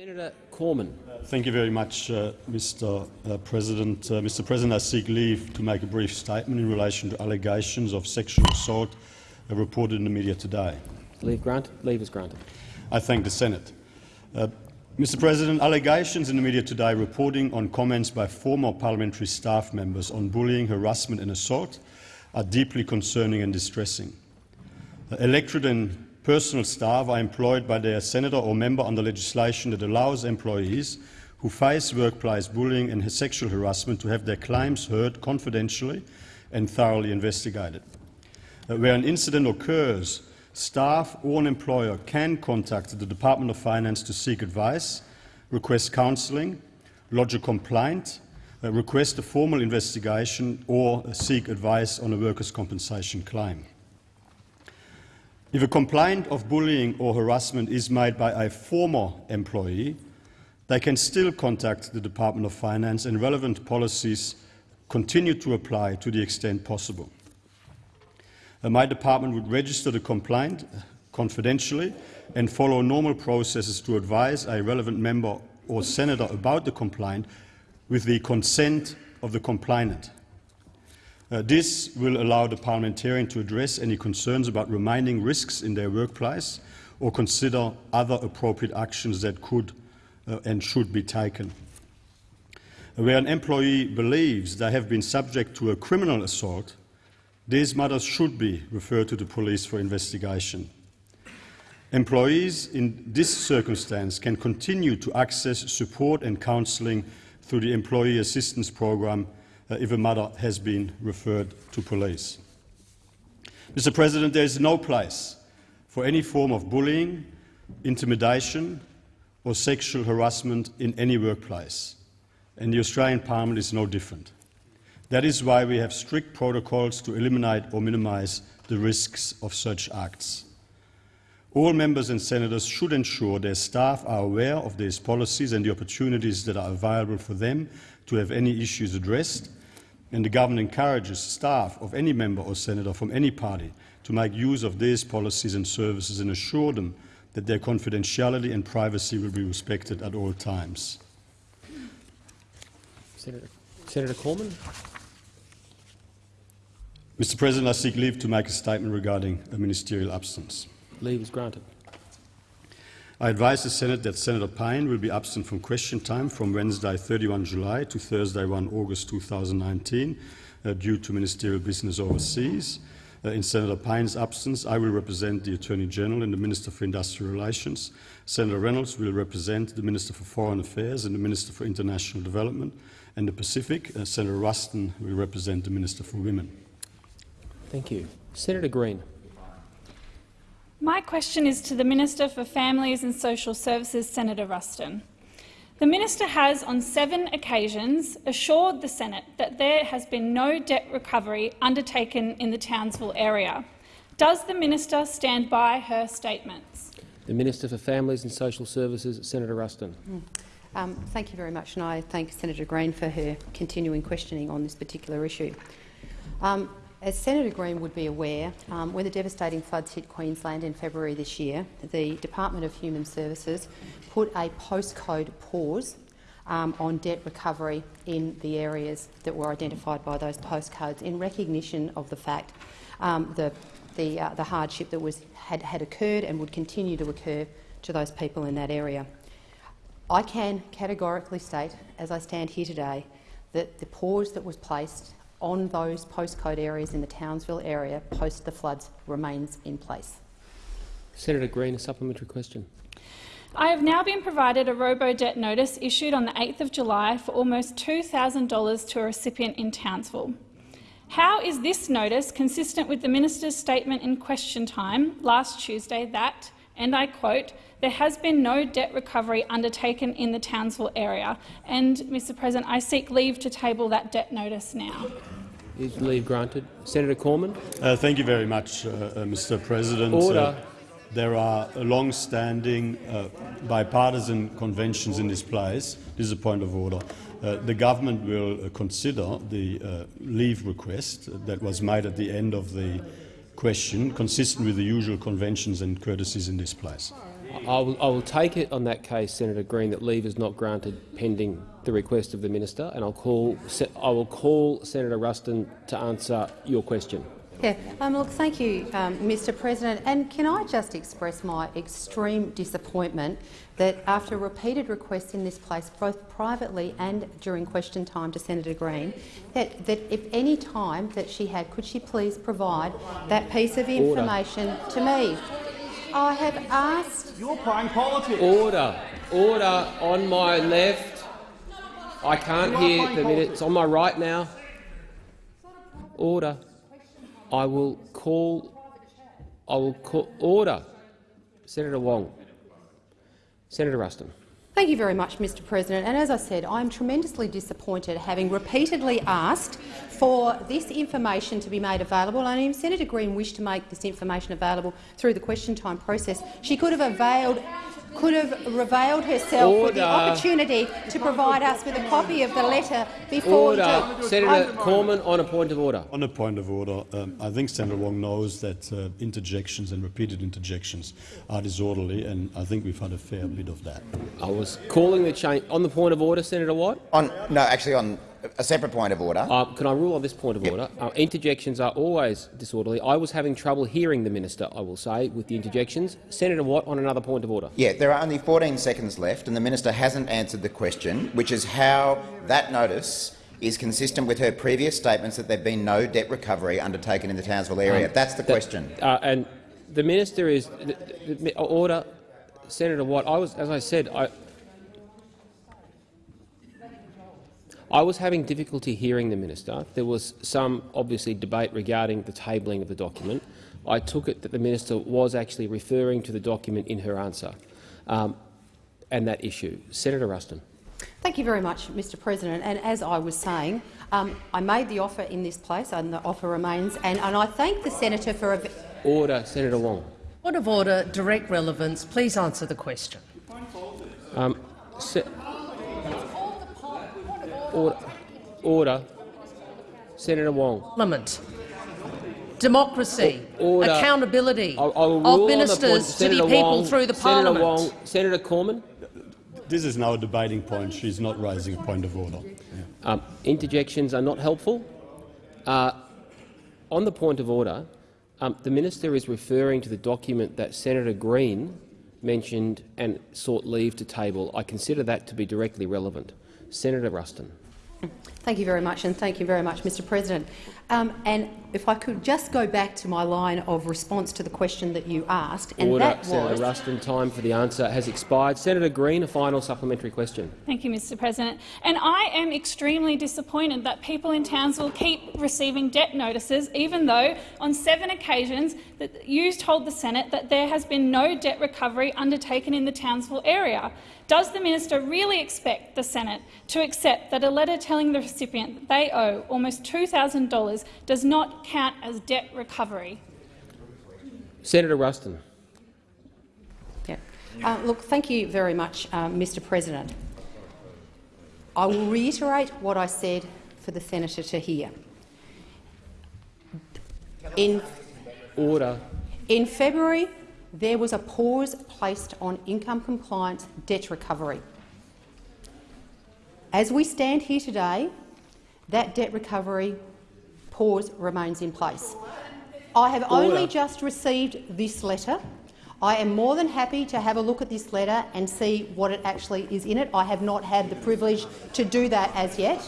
Senator Cormann. Thank you very much, uh, Mr. Uh, President. Uh, Mr. President, I seek leave to make a brief statement in relation to allegations of sexual assault uh, reported in the media today. Leave granted. Leave is granted. I thank the Senate. Uh, Mr. President, allegations in the media today reporting on comments by former parliamentary staff members on bullying, harassment and assault are deeply concerning and distressing. Electorate and Personal staff are employed by their senator or member under legislation that allows employees who face workplace bullying and sexual harassment to have their claims heard confidentially and thoroughly investigated. Uh, where an incident occurs, staff or an employer can contact the Department of Finance to seek advice, request counselling, lodge a complaint, uh, request a formal investigation or seek advice on a workers' compensation claim. If a complaint of bullying or harassment is made by a former employee, they can still contact the Department of Finance and relevant policies continue to apply to the extent possible. Uh, my department would register the complaint confidentially and follow normal processes to advise a relevant member or senator about the complaint with the consent of the complainant. Uh, this will allow the parliamentarian to address any concerns about remaining risks in their workplace or consider other appropriate actions that could uh, and should be taken. Where an employee believes they have been subject to a criminal assault, these matters should be referred to the police for investigation. Employees in this circumstance can continue to access support and counselling through the Employee Assistance Program uh, if a matter has been referred to police. Mr President, there is no place for any form of bullying, intimidation or sexual harassment in any workplace, and the Australian Parliament is no different. That is why we have strict protocols to eliminate or minimise the risks of such acts. All members and senators should ensure their staff are aware of these policies and the opportunities that are available for them to have any issues addressed and the government encourages staff of any member or senator from any party to make use of these policies and services and assure them that their confidentiality and privacy will be respected at all times. Senator, Senator Cormann. Mr President, I seek leave to make a statement regarding a ministerial absence. Leave is granted. I advise the Senate that Senator Payne will be absent from question time from Wednesday 31 July to Thursday 1 August 2019 uh, due to ministerial business overseas. Uh, in Senator Payne's absence, I will represent the Attorney-General and the Minister for Industrial Relations. Senator Reynolds will represent the Minister for Foreign Affairs and the Minister for International Development and the Pacific. Uh, Senator Ruston will represent the Minister for Women. Thank you. Senator Green. My question is to the Minister for Families and Social Services, Senator Ruston. The minister has, on seven occasions, assured the Senate that there has been no debt recovery undertaken in the Townsville area. Does the minister stand by her statements? The Minister for Families and Social Services, Senator Ruston. Mm. Um, thank you very much, and I thank Senator Green for her continuing questioning on this particular issue. Um, as Senator Green would be aware, um, when the devastating floods hit Queensland in February this year, the Department of Human Services put a postcode pause um, on debt recovery in the areas that were identified by those postcodes in recognition of the fact um, the, the, uh, the hardship that was, had, had occurred and would continue to occur to those people in that area. I can categorically state, as I stand here today, that the pause that was placed on those postcode areas in the Townsville area post the floods remains in place. Senator Green, a supplementary question. I have now been provided a robo-debt notice issued on the 8th of July for almost $2,000 to a recipient in Townsville. How is this notice consistent with the minister's statement in question time last Tuesday that, and I quote, there has been no debt recovery undertaken in the Townsville area. And, Mr President, I seek leave to table that debt notice now. Is leave granted? Senator Cormann. Uh, thank you very much, uh, uh, Mr President. Order. Uh, there are long-standing uh, bipartisan conventions in this place. This is a point of order. Uh, the government will consider the leave request that was made at the end of the question, consistent with the usual conventions and courtesies in this place. I will, I will take it on that case, Senator Green, that leave is not granted pending the request of the minister, and I'll call, I will call Senator Ruston to answer your question. Yeah, um, look, thank you, um, Mr President. And can I just express my extreme disappointment that after repeated requests in this place, both privately and during question time to Senator Green, that, that if any time that she had, could she please provide that piece of information to me? I have asked You're playing politics. Order, order on my left. I can't hear the minutes. On my right now. Order. I will call. I will call order. Senator Wong. Senator Ruston. Thank you very much, Mr President. And as I said, I am tremendously disappointed, having repeatedly asked for this information to be made available. And if Senator Green wished to make this information available through the question time process, she could have availed could have revealed herself with the opportunity to provide us with a copy of the letter before Order. do- Senator I'm- Cormann on a point of order. On a point of order, um, I think Senator Wong knows that uh, interjections and repeated interjections are disorderly, and I think we've had a fair bit of that. I was calling the change on the point of order, Senator Watt. On, no, actually on a separate point of order. Uh, can I rule on this point of order? Uh, interjections are always disorderly. I was having trouble hearing the minister, I will say, with the interjections. Senator Watt on another point of order. Yeah, there are only 14 seconds left and the minister hasn't answered the question, which is how that notice is consistent with her previous statements that there have been no debt recovery undertaken in the Townsville area. That's the That- question. Uh, and the minister is the, the- order. Senator Watt, I was, as I said, I, I was having difficulty hearing the minister. There was some, obviously, debate regarding the tabling of the document. I took it that the minister was actually referring to the document in her answer um, and that issue. Senator Ruston. Thank you very much, Mr President. And as I was saying, um, I made the offer in this place and the offer remains. And, and I thank the senator for a, Order. Senator Wong. Point of order, direct relevance. Please answer the question. Um, se- order. Order. Senator Wong. Parliament. Democracy. Order. Accountability I, I will of rule on the ministers to be Senator people Wong, through the Senator parliament. Wong, Senator Cormann. This is now a debating point. She's not raising a point of order. Um, interjections are not helpful. Uh, on the point of order, um, the minister is referring to the document that Senator Green mentioned and sought leave to table. I consider that to be directly relevant. Senator Ruston. Thank you very much, and thank you very much, Mr President. Um, and if I could just go back to my line of response to the question that you asked, and Order. that Senator was Ruston. Time for the answer has expired. Senator Green, a final supplementary question. Thank you, Mr President. And I am extremely disappointed that people in Townsville keep receiving debt notices, even though on seven occasions that you told the Senate that there has been no debt recovery undertaken in the Townsville area. Does the minister really expect the Senate to accept that a letter telling the recipient that they owe almost $2,000 does not count as debt recovery? Senator Ruston. Yeah. Uh, look, thank you very much, um, Mr President. I will reiterate what I said for the senator to hear. In, Order. in February, there was a pause placed on income compliance debt recovery. As we stand here today, that debt recovery pause remains in place. I have only just received this letter. I am more than happy to have a look at this letter and see what it actually is in it. I have not had the privilege to do that as yet.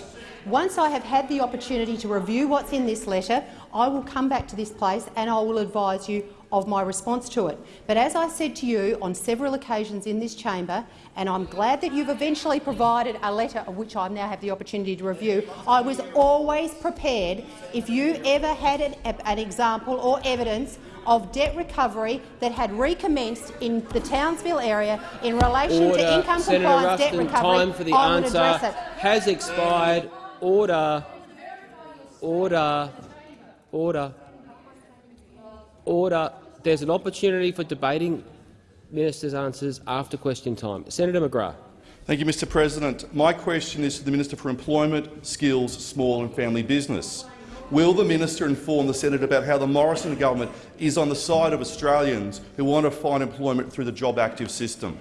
Once I have had the opportunity to review what's in this letter, I will come back to this place and I will advise you of my response to it. But as I said to you on several occasions in this chamber, and I'm glad that you've eventually provided a letter of which I now have the opportunity to review, I was always prepared if you ever had an, an example or evidence of debt recovery that had recommenced in the Townsville area in relation Order. to income Senator compliance debt recovery, time for the I would answer address it. has expired. Order. Order. Order. Order. There's an opportunity for debating ministers' answers after question time. Senator McGrath. Thank you, Mr President. My question is to the Minister for Employment, Skills, Small and Family Business. Will the minister inform the Senate about how the Morrison government is on the side of Australians who want to find employment through the Job Active system?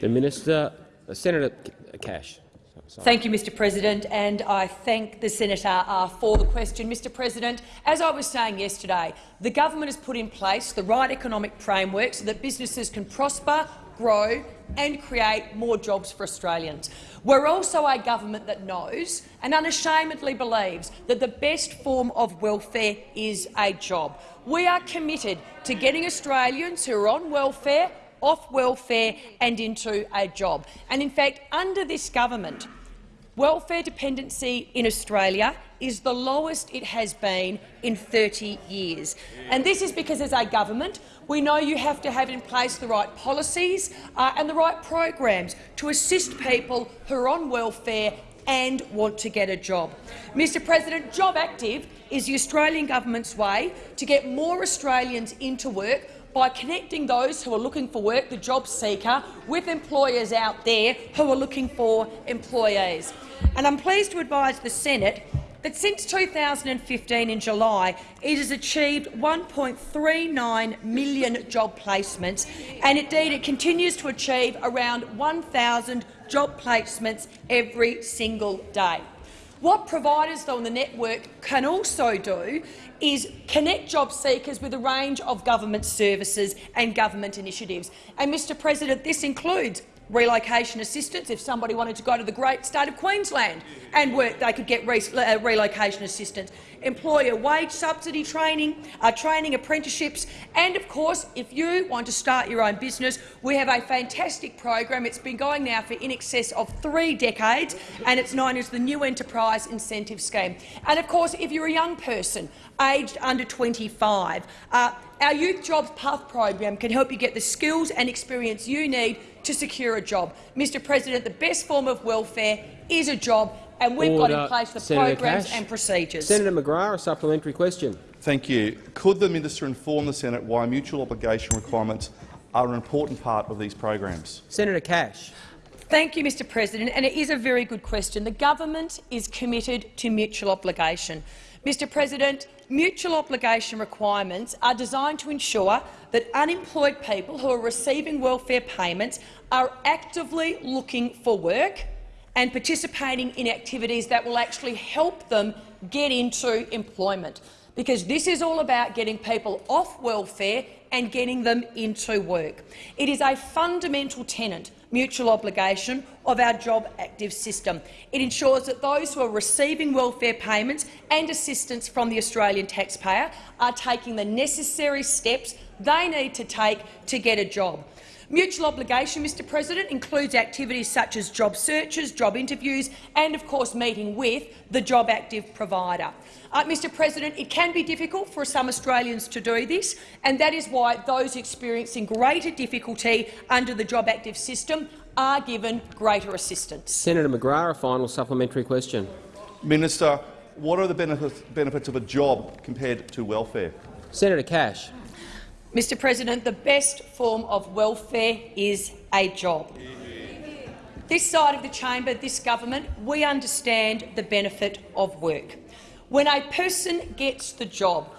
The Minister, uh, Senator Cash. Thank you, Mr President, and I thank the senator uh, for the question. Mr President, as I was saying yesterday, the government has put in place the right economic framework so that businesses can prosper, grow and create more jobs for Australians. We're also a government that knows and unashamedly believes that the best form of welfare is a job. We are committed to getting Australians who are on welfare off welfare and into a job. And in fact, under this government, welfare dependency in Australia is the lowest it has been in 30 years. And this is because, as a government, we know you have to have in place the right policies uh, and the right programs to assist people who are on welfare and want to get a job. Mr President, Job Active is the Australian government's way to get more Australians into work by connecting those who are looking for work, the job seeker, with employers out there who are looking for employees. And I'm pleased to advise the Senate that since 2015 in July, it has achieved 1.39 million job placements, and indeed it continues to achieve around 1,000 job placements every single day. What providers though on the network can also do is connect job seekers with a range of government services and government initiatives. And, Mr President, this includes relocation assistance. If somebody wanted to go to the great state of Queensland and work, they could get re uh, relocation assistance. Employer wage subsidy training, uh, training apprenticeships, and of course, if you want to start your own business, we have a fantastic program. It's been going now for in excess of three decades, and it's known as the New Enterprise Incentive Scheme. And of course, if you're a young person aged under 25, uh, our Youth Jobs Path program can help you get the skills and experience you need to secure a job. Mr President, the best form of welfare is a job, and we've Order. got in place the Senator programs Cash. and procedures. Senator McGrath, a supplementary question. Thank you. Could the minister inform the Senate why mutual obligation requirements are an important part of these programs? Senator Cash. Thank you, Mr President, and it is a very good question. The government is committed to mutual obligation. Mr President, mutual obligation requirements are designed to ensure that unemployed people who are receiving welfare payments are actively looking for work and participating in activities that will actually help them get into employment, because this is all about getting people off welfare and getting them into work. It is a fundamental tenet mutual obligation of our job active system. It ensures that those who are receiving welfare payments and assistance from the Australian taxpayer are taking the necessary steps they need to take to get a job. Mutual obligation, Mr President, includes activities such as job searches, job interviews and, of course, meeting with the job active provider. Uh, Mr President, it can be difficult for some Australians to do this, and that is why those experiencing greater difficulty under the job active system are given greater assistance. Senator McGrath, a final supplementary question. Minister, what are the benefits, benefits of a job compared to welfare? Senator Cash. Mr President, the best form of welfare is a job. This side of the chamber, this government, we understand the benefit of work. When a person gets the job,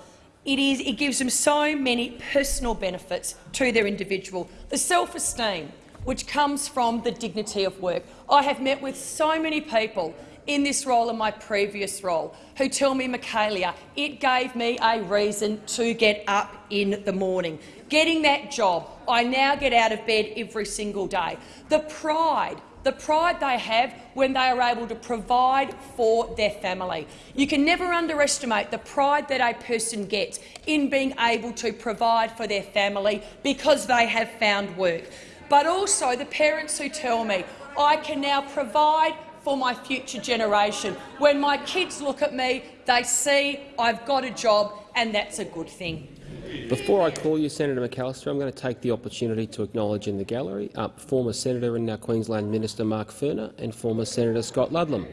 it, is, it gives them so many personal benefits to their individual. The self-esteem which comes from the dignity of work. I have met with so many people in this role and my previous role who tell me, Michaelia, it gave me a reason to get up in the morning. Getting that job, I now get out of bed every single day. The pride the pride they have when they are able to provide for their family. You can never underestimate the pride that a person gets in being able to provide for their family because they have found work. But also the parents who tell me, I can now provide for my future generation. When my kids look at me, they see I've got a job, and that's a good thing. Before I call you, Senator McAllister, I'm going to take the opportunity to acknowledge in the gallery uh, former Senator and now Queensland Minister Mark Furner and former Senator Scott Ludlam.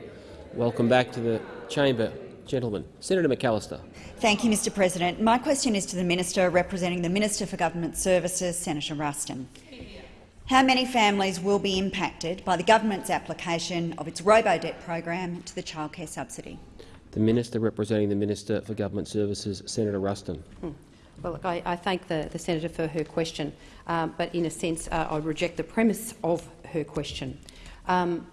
Welcome back to the chamber, gentlemen. Senator McAllister. Thank you, Mr President. My question is to the Minister representing the Minister for Government Services, Senator Ruston. How many families will be impacted by the government's application of its robo-debt program to the childcare subsidy? The Minister representing the Minister for Government Services, Senator Ruston. Hmm. Well, look, I, I thank the, the senator for her question, um, but in a sense uh, I reject the premise of her question. Um,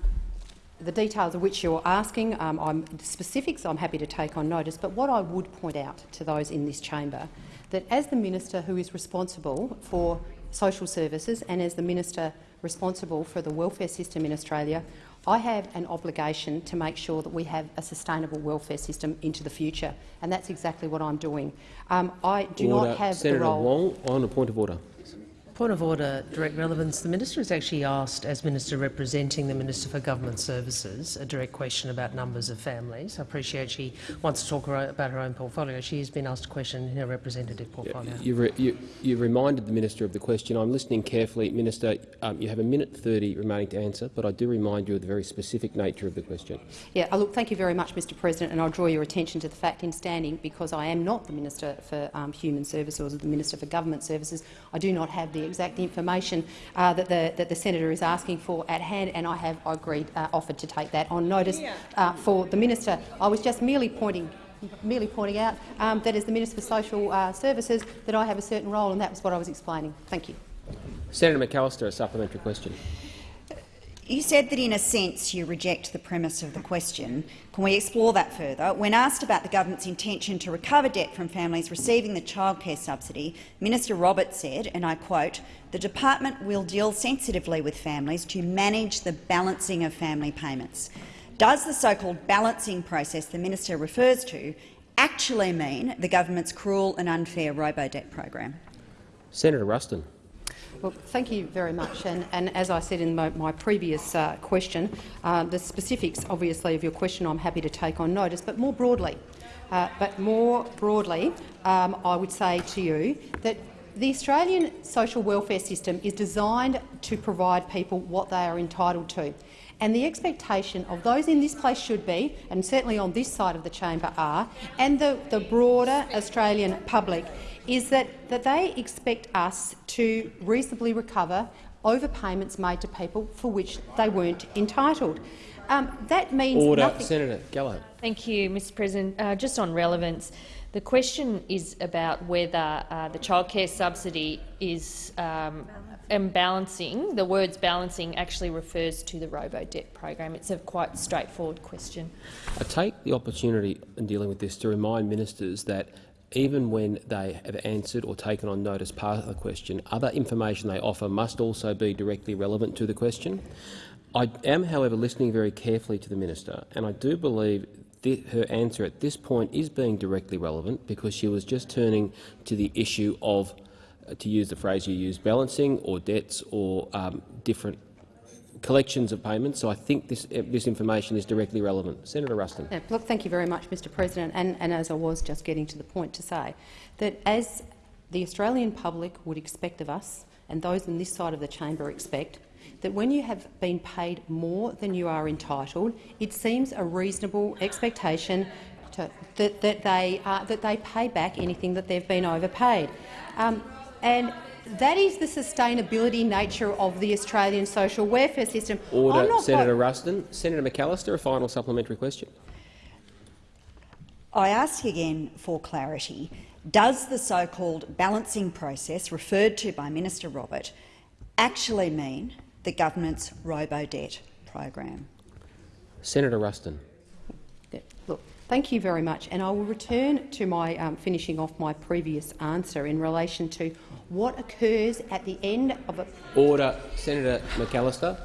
the details of which you're asking, um, I'm, the specifics I'm happy to take on notice, but what I would point out to those in this chamber, that as the minister who is responsible for social services and as the minister responsible for the welfare system in Australia, I have an obligation to make sure that we have a sustainable welfare system into the future, and that's exactly what I'm doing. Um, I do order. not have Senator the role. Senator Wong on a point of order. Point of order, direct relevance. The minister has actually asked, as minister representing the Minister for Government Services, a direct question about numbers of families. I appreciate she wants to talk about her own portfolio. She has been asked a question in her representative portfolio. You, re, you, you reminded the minister of the question. I'm listening carefully. Minister, um, you have a minute 30 remaining to answer, but I do remind you of the very specific nature of the question. Yeah, uh, look, thank you very much, Mr President, and I'll draw your attention to the fact in standing, because I am not the Minister for um, Human Services or the Minister for Government Services, I do not have the exact information uh, that, the, that the senator is asking for at hand, and I have agreed, uh, offered to take that on notice uh, for the minister. I was just merely pointing merely pointing out um, that as the Minister for Social uh, Services that I have a certain role, and that was what I was explaining. Thank you. Senator McAllister, a supplementary question. You said that in a sense you reject the premise of the question. Can we explore that further? When asked about the government's intention to recover debt from families receiving the childcare subsidy, Minister Roberts said, and I quote, the department will deal sensitively with families to manage the balancing of family payments. Does the so-called balancing process the minister refers to actually mean the government's cruel and unfair robo-debt program? Senator Ruston. Well, thank you very much. And, and as I said in my, my previous uh, question, uh, the specifics, obviously, of your question I'm happy to take on notice, but more broadly, uh, but more broadly, um, I would say to you that the Australian social welfare system is designed to provide people what they are entitled to. And the expectation of those in this place should be, and certainly on this side of the chamber are, and the, the broader Australian public, is that, that they expect us to reasonably recover overpayments made to people for which they weren't entitled. Um, that means Order. nothing. Senator Gallo. Thank you, Mr President. Uh, just on relevance, the question is about whether uh, the childcare subsidy is um, and balancing. The words balancing actually refers to the robo-debt program. It's a quite straightforward question. I take the opportunity in dealing with this to remind ministers that even when they have answered or taken on notice part of the question, other information they offer must also be directly relevant to the question. I am, however, listening very carefully to the minister, and I do believe her answer at this point is being directly relevant because she was just turning to the issue of, to use the phrase you used, balancing or debts or um, different collections of payments. So I think this, uh, this information is directly relevant. Senator Ruston. Yeah, look, thank you very much, Mr President. And, and as I was just getting to the point to say, that as the Australian public would expect of us, and those on this side of the chamber expect, that when you have been paid more than you are entitled, it seems a reasonable expectation to, that, that, they, uh, that they pay back anything that they've been overpaid. Um, and that is the sustainability nature of the Australian social welfare system. Order, Senator Ruston. Senator McAllister, a final supplementary question. I ask again for clarity. Does the so-called balancing process referred to by Minister Robert actually mean the government's robo-debt program? Senator Ruston. Look, thank you very much, and I will return to my um, finishing off my previous answer in relation to what occurs at the end of a order. Senator McAllister.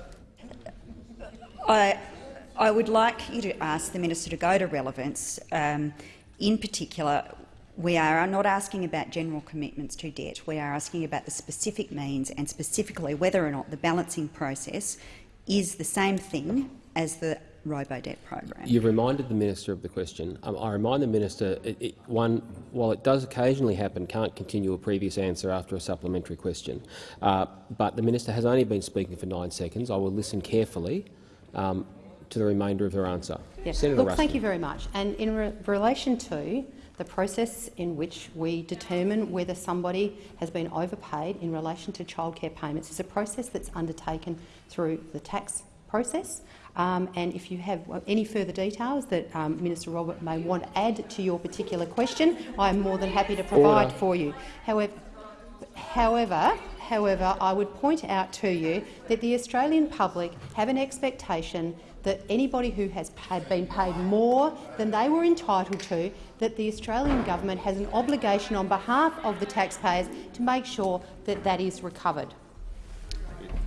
I, I would like you to ask the minister to go to relevance. Um, in particular, we are not asking about general commitments to debt. We are asking about the specific means and specifically whether or not the balancing process is the same thing as the robo-debt program. You've reminded the minister of the question. Um, I remind the minister, it, it, one, while it does occasionally happen, can't continue a previous answer after a supplementary question. Uh, but the minister has only been speaking for nine seconds. I will listen carefully um, to the remainder of her answer. Yes. Senator Look, thank you very much. And in re relation to the process in which we determine whether somebody has been overpaid in relation to childcare payments is a process that's undertaken through the tax process. Um, and if you have any further details that um, Minister Robert may want to add to your particular question, I am more than happy to provide Order. for you. However, however, however, I would point out to you that the Australian public have an expectation that anybody who has paid, been paid more than they were entitled to, that the Australian government has an obligation on behalf of the taxpayers to make sure that that is recovered.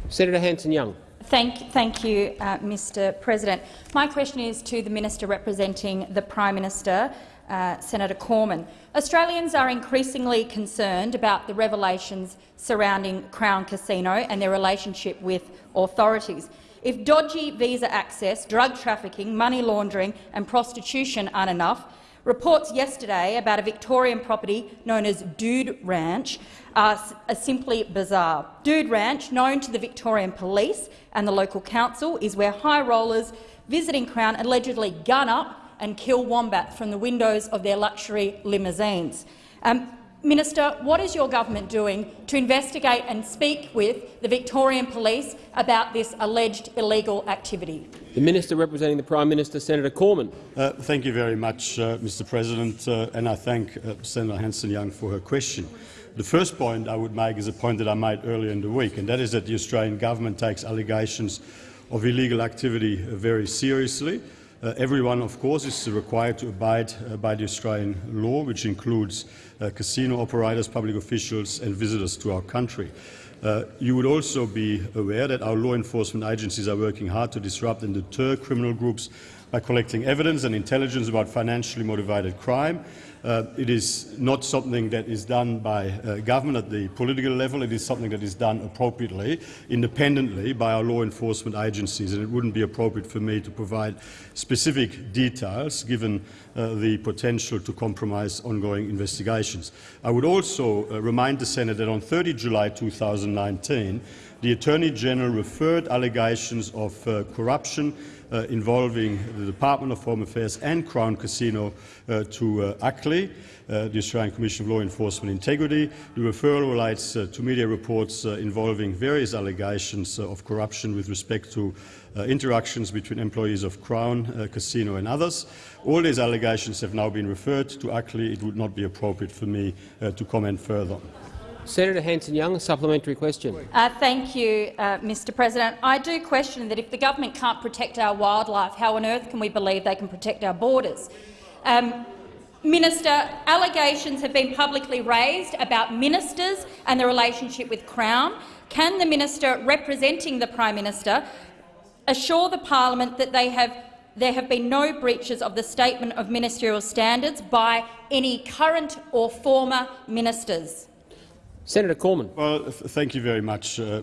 Senator Hanson-Young. Thank, thank you, uh, Mr President. My question is to the Minister representing the Prime Minister, uh, Senator Cormann. Australians are increasingly concerned about the revelations surrounding Crown Casino and their relationship with authorities. If dodgy visa access, drug trafficking, money laundering and prostitution aren't enough, reports yesterday about a Victorian property known as Dude Ranch are, are simply bizarre. Dude Ranch, known to the Victorian Police and the local council, is where high rollers visiting Crown allegedly gun up and kill wombat from the windows of their luxury limousines. Um, Minister, what is your government doing to investigate and speak with the Victorian Police about this alleged illegal activity? The Minister representing the Prime Minister, Senator Cormann. Uh, thank you very much, uh, Mr President, uh, and I thank uh, Senator Hanson-Young for her question. The first point I would make is a point that I made earlier in the week, and that is that the Australian government takes allegations of illegal activity very seriously. Uh, everyone, of course, is required to abide uh, by the Australian law, which includes uh, casino operators, public officials and visitors to our country. Uh, you would also be aware that our law enforcement agencies are working hard to disrupt and deter criminal groups by collecting evidence and intelligence about financially motivated crime. Uh, it is not something that is done by uh, government at the political level. It is something that is done appropriately, independently by our law enforcement agencies, and it wouldn't be appropriate for me to provide specific details given uh, the potential to compromise ongoing investigations. I would also uh, remind the Senate that on 30 July 2019, the Attorney General referred allegations of uh, corruption uh, involving the Department of Home Affairs and Crown Casino uh, to uh, ACLEI, uh, the Australian Commission of Law Enforcement Integrity. The referral relates uh, to media reports uh, involving various allegations uh, of corruption with respect to interactions between employees of Crown Casino and others. All these allegations have now been referred to ACLEI. It would not be appropriate for me to comment further. Senator Hanson-Young, a supplementary question. Uh, thank you, uh, Mr President. I do question that if the government can't protect our wildlife, how on earth can we believe they can protect our borders? Um, Minister, allegations have been publicly raised about ministers and the relationship with Crown. Can the minister representing the Prime Minister assure the parliament that have, there have been no breaches of the Statement of Ministerial Standards by any current or former ministers? Senator Cormann. Well, th thank you very much, uh,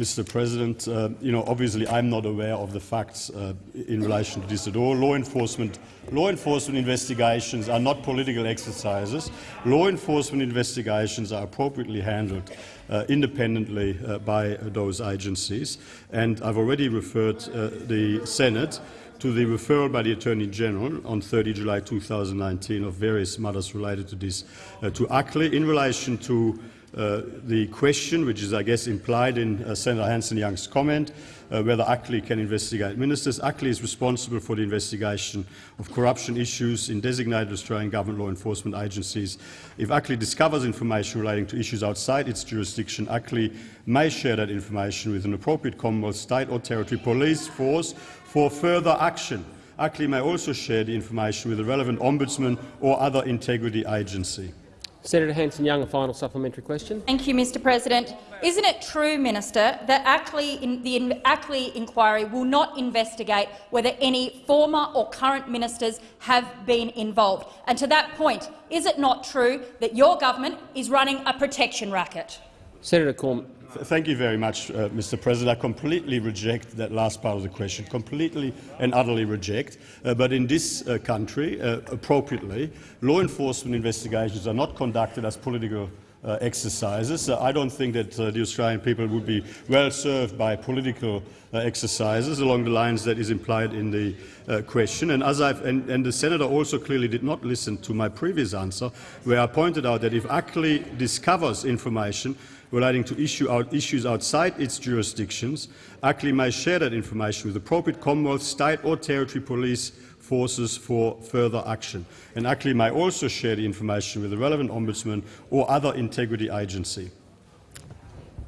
Mr. President. Uh, you know, obviously, I'm not aware of the facts uh, in relation to this at all. Law enforcement, law enforcement investigations are not political exercises. Law enforcement investigations are appropriately handled uh, independently uh, by those agencies, and I've already referred uh, the Senate to the referral by the Attorney General on 30 July 2019 of various matters related to this to ACLEI in relation to the question, which is, I guess, implied in uh, Senator Hanson-Young's comment, uh, whether ACLEI can investigate ministers. ACLEI is responsible for the investigation of corruption issues in designated Australian government law enforcement agencies. If ACLEI discovers information relating to issues outside its jurisdiction, ACLEI may share that information with an appropriate Commonwealth, state or territory police force for further action. ACLEI may also share the information with the relevant ombudsman or other integrity agency. Senator Hanson-Young, a final supplementary question. Thank you, Mr President. Isn't it true, Minister, that ACLEI in, the ACLEI inquiry will not investigate whether any former or current ministers have been involved? And to that point, is it not true that your government is running a protection racket? Senator Cormann. Thank you very much, uh, Mr. President. I completely reject that last part of the question, completely and utterly reject. Uh, but in this uh, country, uh, appropriately, law enforcement investigations are not conducted as political uh, exercises. Uh, I don't think that the Australian people would be well served by political exercises along the lines that is implied in the question. And, as I've, and, and the senator also clearly did not listen to my previous answer, where I pointed out that if ACLEI discovers information relating to issue out, issues outside its jurisdictions, ACLEI may share that information with appropriate Commonwealth, state or territory police forces for further action. And ACLEI may also share the information with the relevant ombudsman or other integrity agency.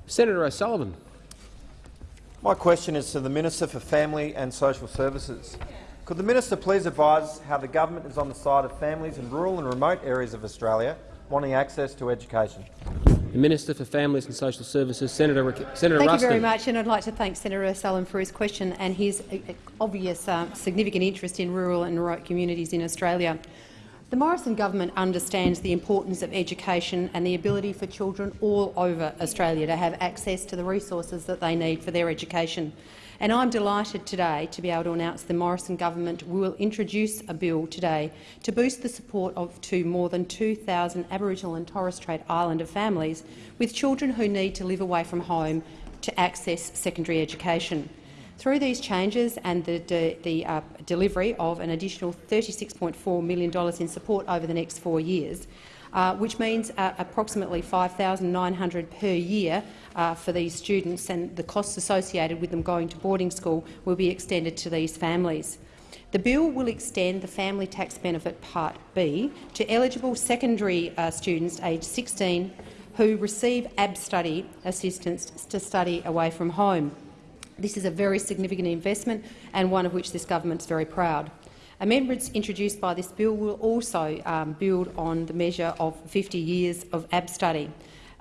Senator O'Sullivan. My question is to the Minister for Family and Social Services. Could the minister please advise how the government is on the side of families in rural and remote areas of Australia wanting access to education? The Minister for Families and Social Services, Senator, Senator Thank Ruston. you very much, and I'd like to thank Senator O'Sullivan for his question and his uh, obvious uh, significant interest in rural and remote communities in Australia. The Morrison government understands the importance of education and the ability for children all over Australia to have access to the resources that they need for their education. And I'm delighted today to be able to announce the Morrison government will introduce a bill today to boost the support of to more than 2,000 Aboriginal and Torres Strait Islander families with children who need to live away from home to access secondary education. Through these changes and the, de the uh, delivery of an additional $36.4 million in support over the next four years, uh, which means uh, approximately 5,900 per year uh, for these students, and the costs associated with them going to boarding school will be extended to these families. The bill will extend the Family Tax Benefit Part B to eligible secondary uh, students aged 16 who receive ABSTUDY assistance to study away from home. This is a very significant investment and one of which this government is very proud. Amendments introduced by this bill will also um, build on the measure of 50 years of ABSTUDY.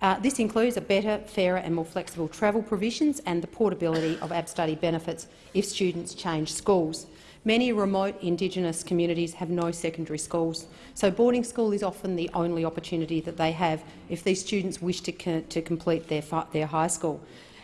Uh, this includes a better, fairer and more flexible travel provisions and the portability of ABSTUDY benefits if students change schools. Many remote Indigenous communities have no secondary schools, so boarding school is often the only opportunity that they have if these students wish to, co to complete their, their high school.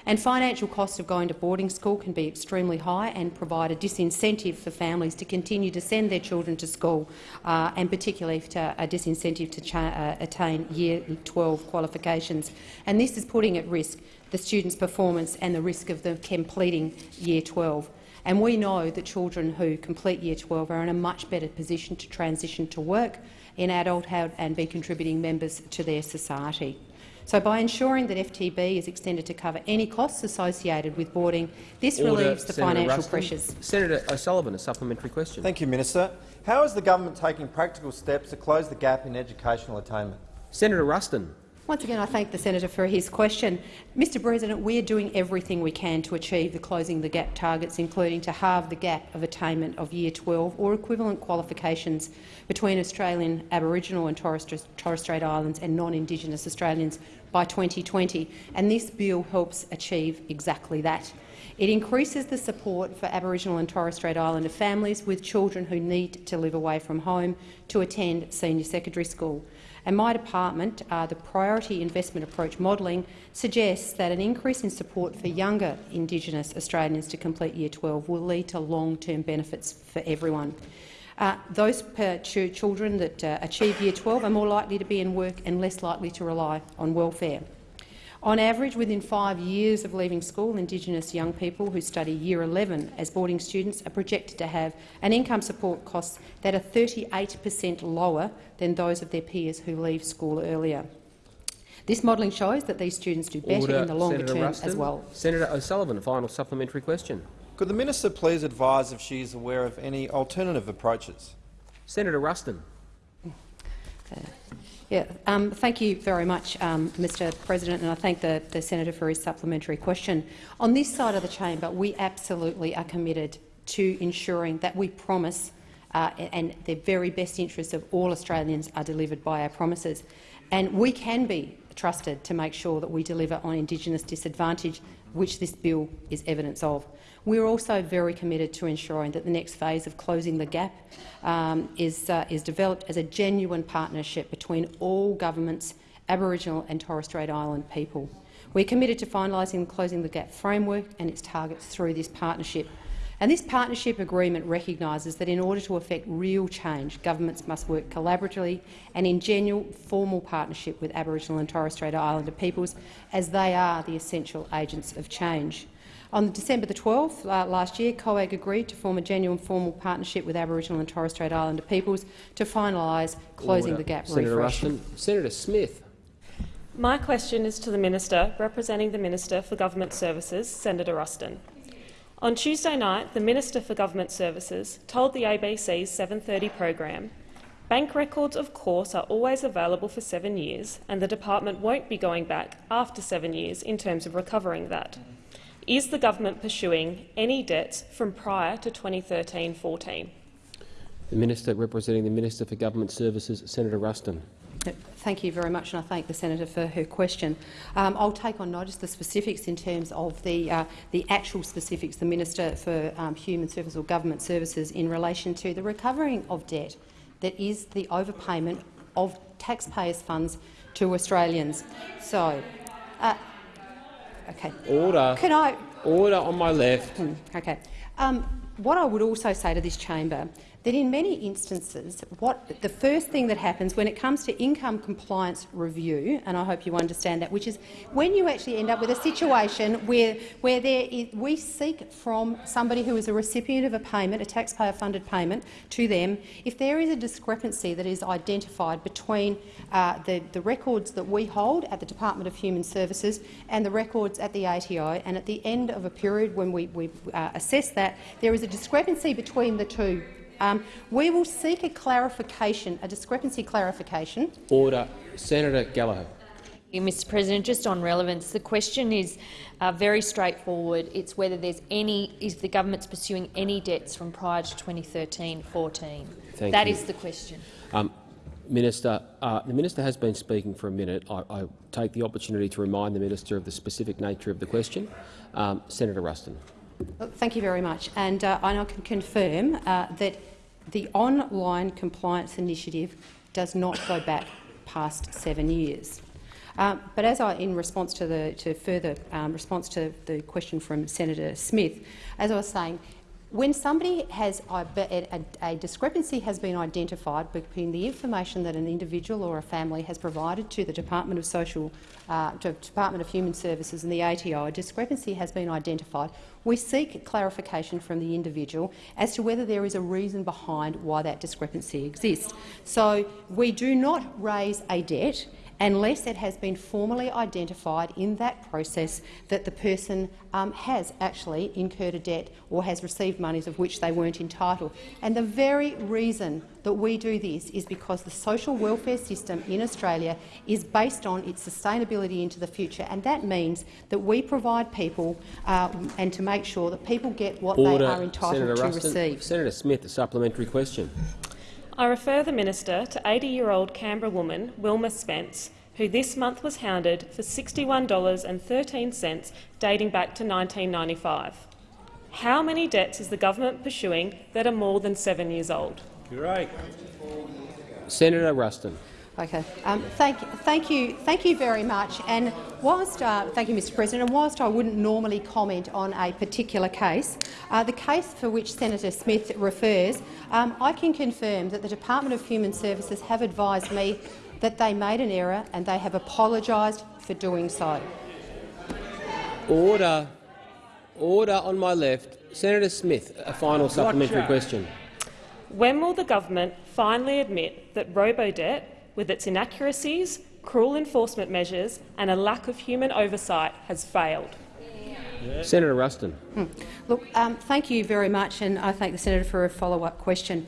And financial costs of going to boarding school can be extremely high and provide a disincentive for families to continue to send their children to school, uh, and particularly to, a disincentive to uh, attain Year 12 qualifications. And this is putting at risk the students' performance and the risk of them completing Year 12. And we know that children who complete Year 12 are in a much better position to transition to work in adulthood and be contributing members to their society. So by ensuring that FTB is extended to cover any costs associated with boarding, this Order, relieves the Senator financial Ruston. pressures. Senator O'Sullivan, a supplementary question. Thank you, Minister. How is the government taking practical steps to close the gap in educational attainment? Senator Ruston. Once again, I thank the senator for his question. Mr President, we are doing everything we can to achieve the Closing the Gap targets, including to halve the gap of attainment of Year 12 or equivalent qualifications between Australian Aboriginal and Torres, Torres Strait Islands and non-Indigenous Australians by 2020, and this bill helps achieve exactly that. It increases the support for Aboriginal and Torres Strait Islander families with children who need to live away from home to attend senior secondary school. And my department, uh, the Priority Investment Approach modelling, suggests that an increase in support for younger Indigenous Australians to complete Year 12 will lead to long-term benefits for everyone. Uh, those ch children that uh, achieve Year 12 are more likely to be in work and less likely to rely on welfare. On average, within five years of leaving school, Indigenous young people who study Year 11 as boarding students are projected to have an income support cost that are 38 per cent lower than those of their peers who leave school earlier. This modelling shows that these students do better Order, in the longer Senator term Ruston. as well. Senator O'Sullivan, a final supplementary question. Could the minister please advise if she is aware of any alternative approaches? Senator Ruston. Yeah, um, thank you very much, um, Mr President, and I thank the, the senator for his supplementary question. On this side of the chamber, we absolutely are committed to ensuring that we promise uh, and the very best interests of all Australians are delivered by our promises. And we can be trusted to make sure that we deliver on Indigenous disadvantage, which this bill is evidence of. We're also very committed to ensuring that the next phase of closing the gap um, is, uh, is developed as a genuine partnership between all governments, Aboriginal and Torres Strait Island people. We're committed to finalising the Closing the Gap framework and its targets through this partnership. And this partnership agreement recognises that in order to effect real change, governments must work collaboratively and in genuine formal partnership with Aboriginal and Torres Strait Islander peoples, as they are the essential agents of change. On December the 12th uh, last year, COAG agreed to form a genuine formal partnership with Aboriginal and Torres Strait Islander peoples to finalise closing Order. the gap Senator refresh. Ruston. Senator Smith. My question is to the Minister representing the Minister for Government Services, Senator Ruston. On Tuesday night, the Minister for Government Services told the ABC's 7.30 program, Bank records, of course, are always available for seven years, and the department won't be going back after seven years in terms of recovering that. Is the government pursuing any debts from prior to 2013-14? The Minister representing the Minister for Government Services, Senator Ruston. Thank you very much, and I thank the senator for her question. Um, I'll take on notice the specifics in terms of the uh, the actual specifics. The Minister for um, Human Services or Government Services in relation to the recovering of debt that is the overpayment of taxpayers' funds to Australians. So, uh, okay. Order. Can I? Order on my left. Hmm, okay. Um, what I would also say to this chamber that in many instances, what the first thing that happens when it comes to income compliance review, and I hope you understand that, which is when you actually end up with a situation where, where there is, we seek from somebody who is a recipient of a payment, a taxpayer-funded payment, to them, if there is a discrepancy that is identified between uh, the, the records that we hold at the Department of Human Services and the records at the ATO, and at the end of a period when we, we uh, assess that, there is a discrepancy between the two um, we will seek a clarification, a discrepancy clarification. Order. Senator Gallagher. Mr President, just on relevance, the question is uh, very straightforward. It's whether there's any, is the government's pursuing any debts from prior to 2013-14. That you. is the question. Um, Minister, uh, the minister has been speaking for a minute. I, I, take the opportunity to remind the minister of the specific nature of the question. Um, Senator Ruston. Thank you very much. And uh, I can confirm uh, that the online compliance initiative does not go back past seven years. Um, but as I, in response to the to further um, response to the question from Senator Smith, as I was saying, when somebody has a, a, discrepancy has been identified between the information that an individual or a family has provided to the Department of Social, uh, Department of Human Services and the ATO, a discrepancy has been identified. We seek clarification from the individual as to whether there is a reason behind why that discrepancy exists. So we do not raise a debt unless it has been formally identified in that process that the person um, has actually incurred a debt or has received monies of which they weren't entitled. And the very reason that we do this is because the social welfare system in Australia is based on its sustainability into the future, and that means that we provide people uh, and to make sure that people get what Order. they are entitled Senator to Ruston. receive. Senator Smith, a supplementary question. I refer the minister to 80-year-old Canberra woman Wilma Spence, who this month was hounded for $61.13 dating back to 1995. How many debts is the government pursuing that are more than seven years old? You're right. Senator Ruston. Okay. Um, thank, thank you. Thank you very much. And whilst, uh, thank you, Mr. President. And whilst I wouldn't normally comment on a particular case, uh, the case for which Senator Smith refers, um, I can confirm that the Department of Human Services have advised me that they made an error and they have apologised for doing so. Order. Order on my left. Senator Smith, a final supplementary question. When will the government finally admit that Robodebt, with its inaccuracies, cruel enforcement measures and a lack of human oversight, has failed? Senator Ruston. Hmm. Look, um, thank you very much, and I thank the senator for a follow-up question.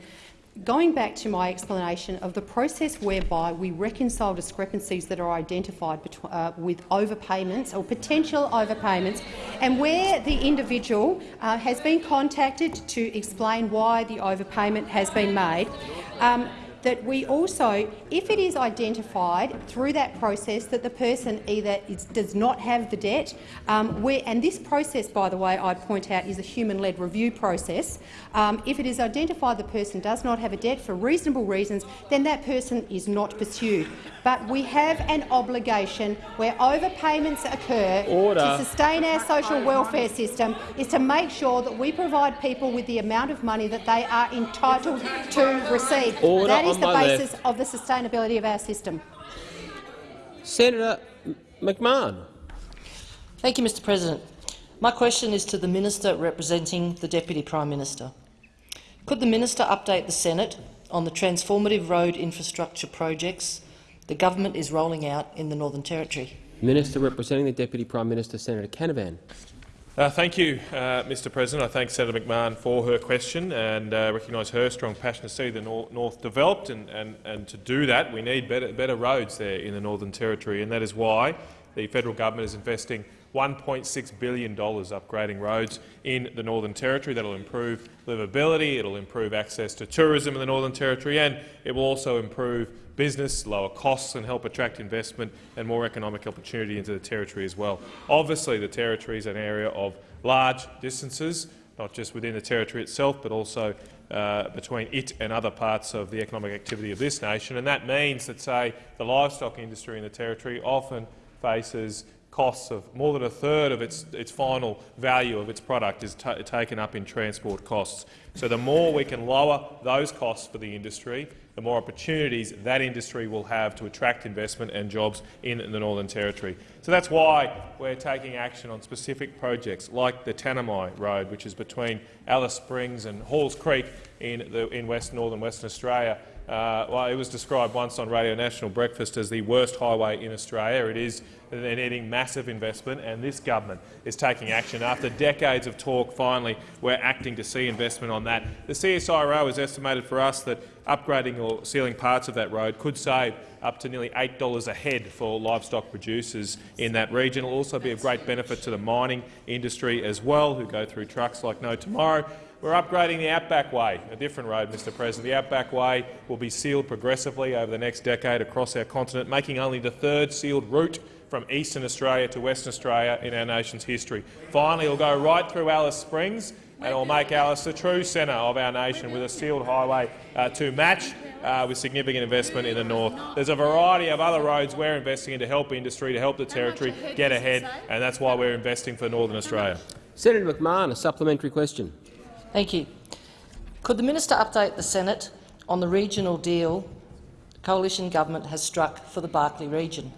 Going back to my explanation of the process whereby we reconcile discrepancies that are identified uh, with overpayments or potential overpayments, and where the individual uh, has been contacted to explain why the overpayment has been made, um, that we also, if it is identified through that process that the person either is, does not have the debt, um, where, and this process, by the way, I'd point out, is a human-led review process. Um, if it is identified the person does not have a debt for reasonable reasons, then that person is not pursued. But we have an obligation where overpayments occur Order. to sustain our social welfare system is to make sure that we provide people with the amount of money that they are entitled to receive. Order is the basis left. of the sustainability of our system. Senator McMahon. Thank you, Mr President. My question is to the Minister representing the Deputy Prime Minister. Could the Minister update the Senate on the transformative road infrastructure projects the government is rolling out in the Northern Territory? Minister representing the Deputy Prime Minister, Senator Canavan. Uh, thank you, uh, Mr President. I thank Senator McMahon for her question and uh, recognise her strong passion to see the nor North developed. And, and, and to do that, we need better, better roads there in the Northern Territory. And that is why the federal government is investing $1.6 billion upgrading roads in the Northern Territory. That will improve livability, it will improve access to tourism in the Northern Territory, and it will also improve business, lower costs and help attract investment and more economic opportunity into the Territory as well. Obviously, the Territory is an area of large distances, not just within the Territory itself, but also uh, between it and other parts of the economic activity of this nation. And that means that, say, the livestock industry in the Territory often faces costs of more than a third of its, its final value of its product is taken up in transport costs. So the more we can lower those costs for the industry, the more opportunities that industry will have to attract investment and jobs in the Northern Territory. So that's why we're taking action on specific projects like the Tanami Road, which is between Alice Springs and Halls Creek in, the, in West Northern Western Australia, uh, well, it was described once on Radio National Breakfast as the worst highway in Australia. It is they're needing massive investment, and this government is taking action. After decades of talk, finally, we're acting to see investment on that. The CSIRO has estimated for us that upgrading or sealing parts of that road could save up to nearly $8 a head for livestock producers in that region. It will also be of great benefit to the mining industry as well, who go through trucks like no tomorrow. We're upgrading the Outback Way, a different road, Mr President. The Outback Way will be sealed progressively over the next decade across our continent, making only the third sealed route from eastern Australia to Western Australia in our nation's history. Finally, it will go right through Alice Springs and it will make Alice the true centre of our nation with a sealed highway uh, to match uh, with significant investment in the north. There's a variety of other roads we're investing in to help industry, to help the territory get ahead, and that's why we're investing for Northern Australia. Senator McMahon, a supplementary question. Thank you. Could the minister update the Senate on the regional deal the coalition government has struck for the Barkly region?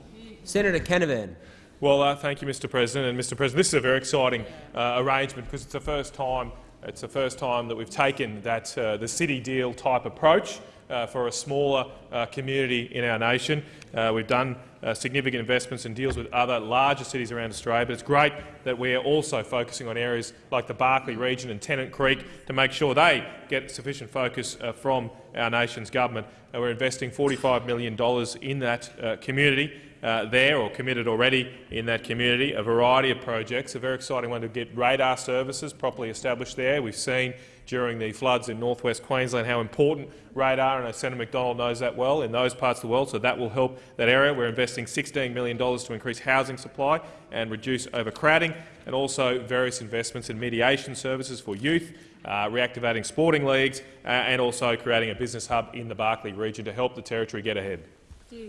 Senator Canavan. Well, uh, thank you, Mr. President. And Mr. President, this is a very exciting uh, arrangement because it's the first time it's the first time that we've taken that uh, the city deal type approach uh, for a smaller uh, community in our nation. Uh, we've done significant investments and deals with other larger cities around Australia, but it's great that we're also focusing on areas like the Barkly region and Tennant Creek to make sure they get sufficient focus from our nation's government. We're investing $45 million in that community uh, there or committed already in that community, a variety of projects. A very exciting one to get radar services properly established there. We've seen during the floods in northwest Queensland how important radar, and Senator McDonald knows that well, in those parts of the world, so that will help that area. We're investing $16 million to increase housing supply and reduce overcrowding, and also various investments in mediation services for youth, uh, reactivating sporting leagues, uh, and also creating a business hub in the Barkly region to help the Territory get ahead.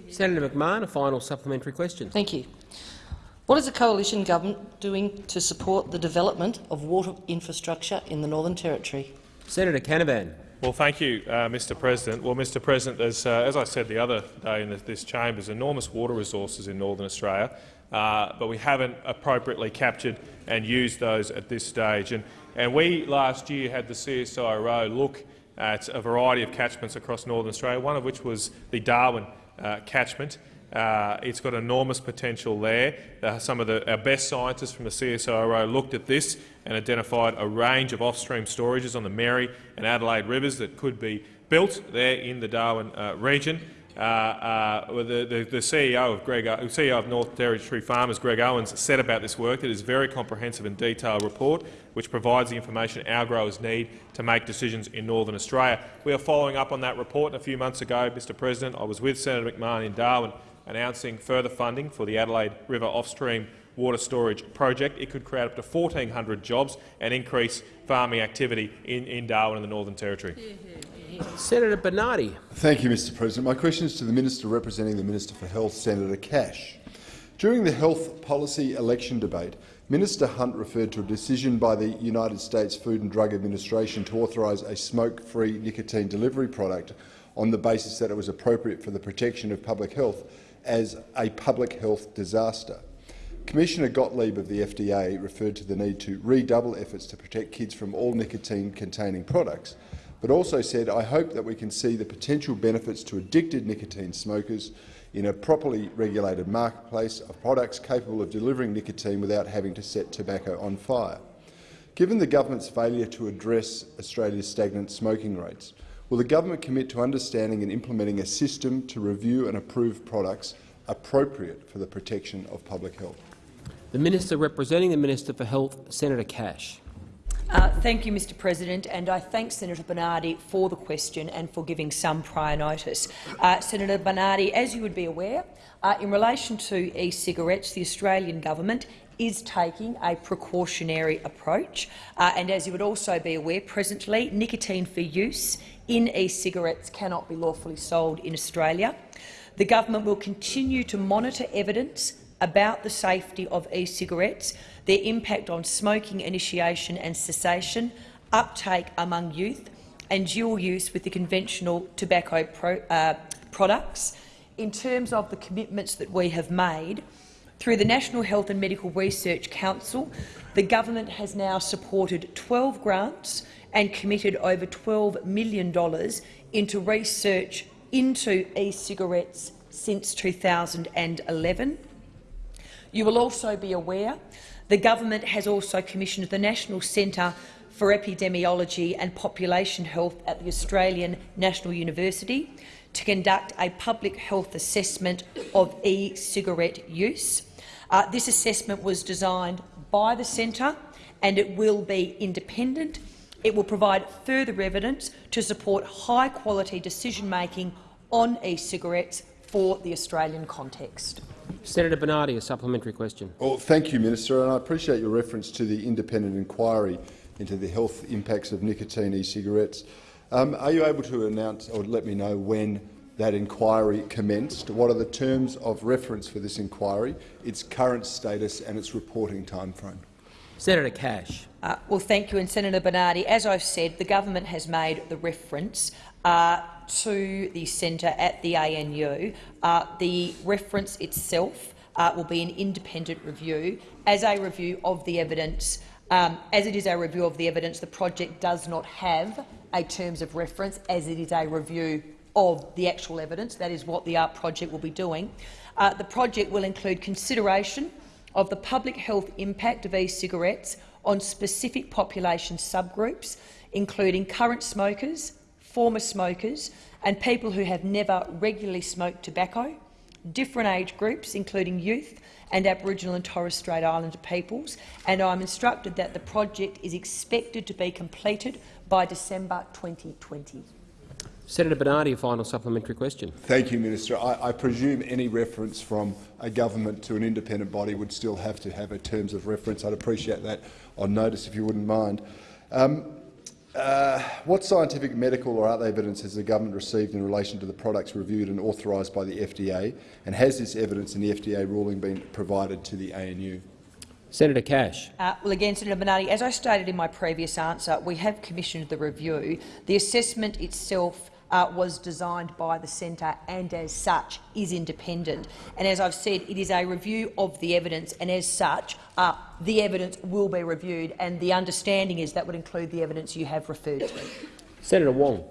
Senator McMahon, a final supplementary question. Thank you. What is the coalition government doing to support the development of water infrastructure in the Northern Territory? Senator Canavan. Well, thank you, uh, Mr President. Well, Mr President, as, uh, as I said the other day in this chamber, there's enormous water resources in Northern Australia, uh, but we haven't appropriately captured and used those at this stage. And, and we last year had the CSIRO look at a variety of catchments across Northern Australia, one of which was the Darwin catchment. Uh, it's got enormous potential there. Uh, some of the, our best scientists from the CSIRO looked at this and identified a range of off-stream storages on the Mary and Adelaide rivers that could be built there in the Darwin uh, region. Uh, uh, the, the, the, CEO of, Greg, CEO of North Territory Farmers, Greg Owens, said about this work. It is a very comprehensive and detailed report which provides the information our growers need to make decisions in Northern Australia. We are following up on that report. And a few months ago, Mr President, I was with Senator McMahon in Darwin announcing further funding for the Adelaide River off-stream water storage project. It could create up to 1,400 jobs and increase farming activity in, in Darwin and the Northern Territory. Senator Bernardi. Thank you, Mr President. My question is to the Minister representing the Minister for Health, Senator Cash. During the health policy election debate, Minister Hunt referred to a decision by the United States Food and Drug Administration to authorise a smoke-free nicotine delivery product on the basis that it was appropriate for the protection of public health as a public health disaster. Commissioner Gottlieb of the FDA referred to the need to redouble efforts to protect kids from all nicotine-containing products. but also said, I hope that we can see the potential benefits to addicted nicotine smokers in a properly regulated marketplace of products capable of delivering nicotine without having to set tobacco on fire. Given the government's failure to address Australia's stagnant smoking rates, will the government commit to understanding and implementing a system to review and approve products appropriate for the protection of public health? The Minister representing the Minister for Health, Senator Cash. Uh, thank you, Mr President, and I thank Senator Bernardi for the question and for giving some prior notice. Uh, Senator Bernardi, as you would be aware, uh, in relation to e-cigarettes, the Australian government is taking a precautionary approach. Uh, and as you would also be aware, presently nicotine for use in e-cigarettes cannot be lawfully sold in Australia. The government will continue to monitor evidence about the safety of e-cigarettes, their impact on smoking initiation and cessation, uptake among youth and dual use with the conventional tobacco pro, uh, products. In terms of the commitments that we have made, through the National Health and Medical Research Council, the government has now supported 12 grants and committed over $12 million into research into e-cigarettes since 2011. You will also be aware the government has also commissioned the National Centre for Epidemiology and Population Health at the Australian National University to conduct a public health assessment of e-cigarette use. Uh, this assessment was designed by the centre and it will be independent. It will provide further evidence to support high-quality decision-making on e-cigarettes for the Australian context. Senator Bernardi, a supplementary question. Well, thank you, Minister, and I appreciate your reference to the independent inquiry into the health impacts of nicotine e-cigarettes. Um, are you able to announce or let me know when that inquiry commenced? What are the terms of reference for this inquiry, its current status and its reporting timeframe? Senator Cash. Uh, well, thank you, and Senator Bernardi. As I've said, the government has made the reference uh, to the centre at the ANU. Uh, the reference itself uh, will be an independent review. As a review of the evidence, um, as it is a review of the evidence, the project does not have a terms of reference, as it is a review of the actual evidence. That is what the ART project will be doing. Uh, the project will include consideration of the public health impact of e-cigarettes on specific population subgroups, including current smokers, former smokers and people who have never regularly smoked tobacco, different age groups, including youth and Aboriginal and Torres Strait Islander peoples, and I'm instructed that the project is expected to be completed by December 2020. Senator Bernardi, a final supplementary question. Thank you, Minister. I, I, presume any reference from a government to an independent body would still have to have a terms of reference. I'd appreciate that on notice, if you wouldn't mind. Um, uh, what scientific, medical or other evidence has the government received in relation to the products reviewed and authorised by the FDA, and has this evidence in the FDA ruling been provided to the ANU? Senator Cash. Uh, well, again, Senator Bernardi, as I stated in my previous answer, we have commissioned the review. The assessment itself uh, was designed by the centre and as such is independent. And as I've said, it is a review of the evidence and as such uh, the evidence will be reviewed and the understanding is that would include the evidence you have referred to. Senator Wong.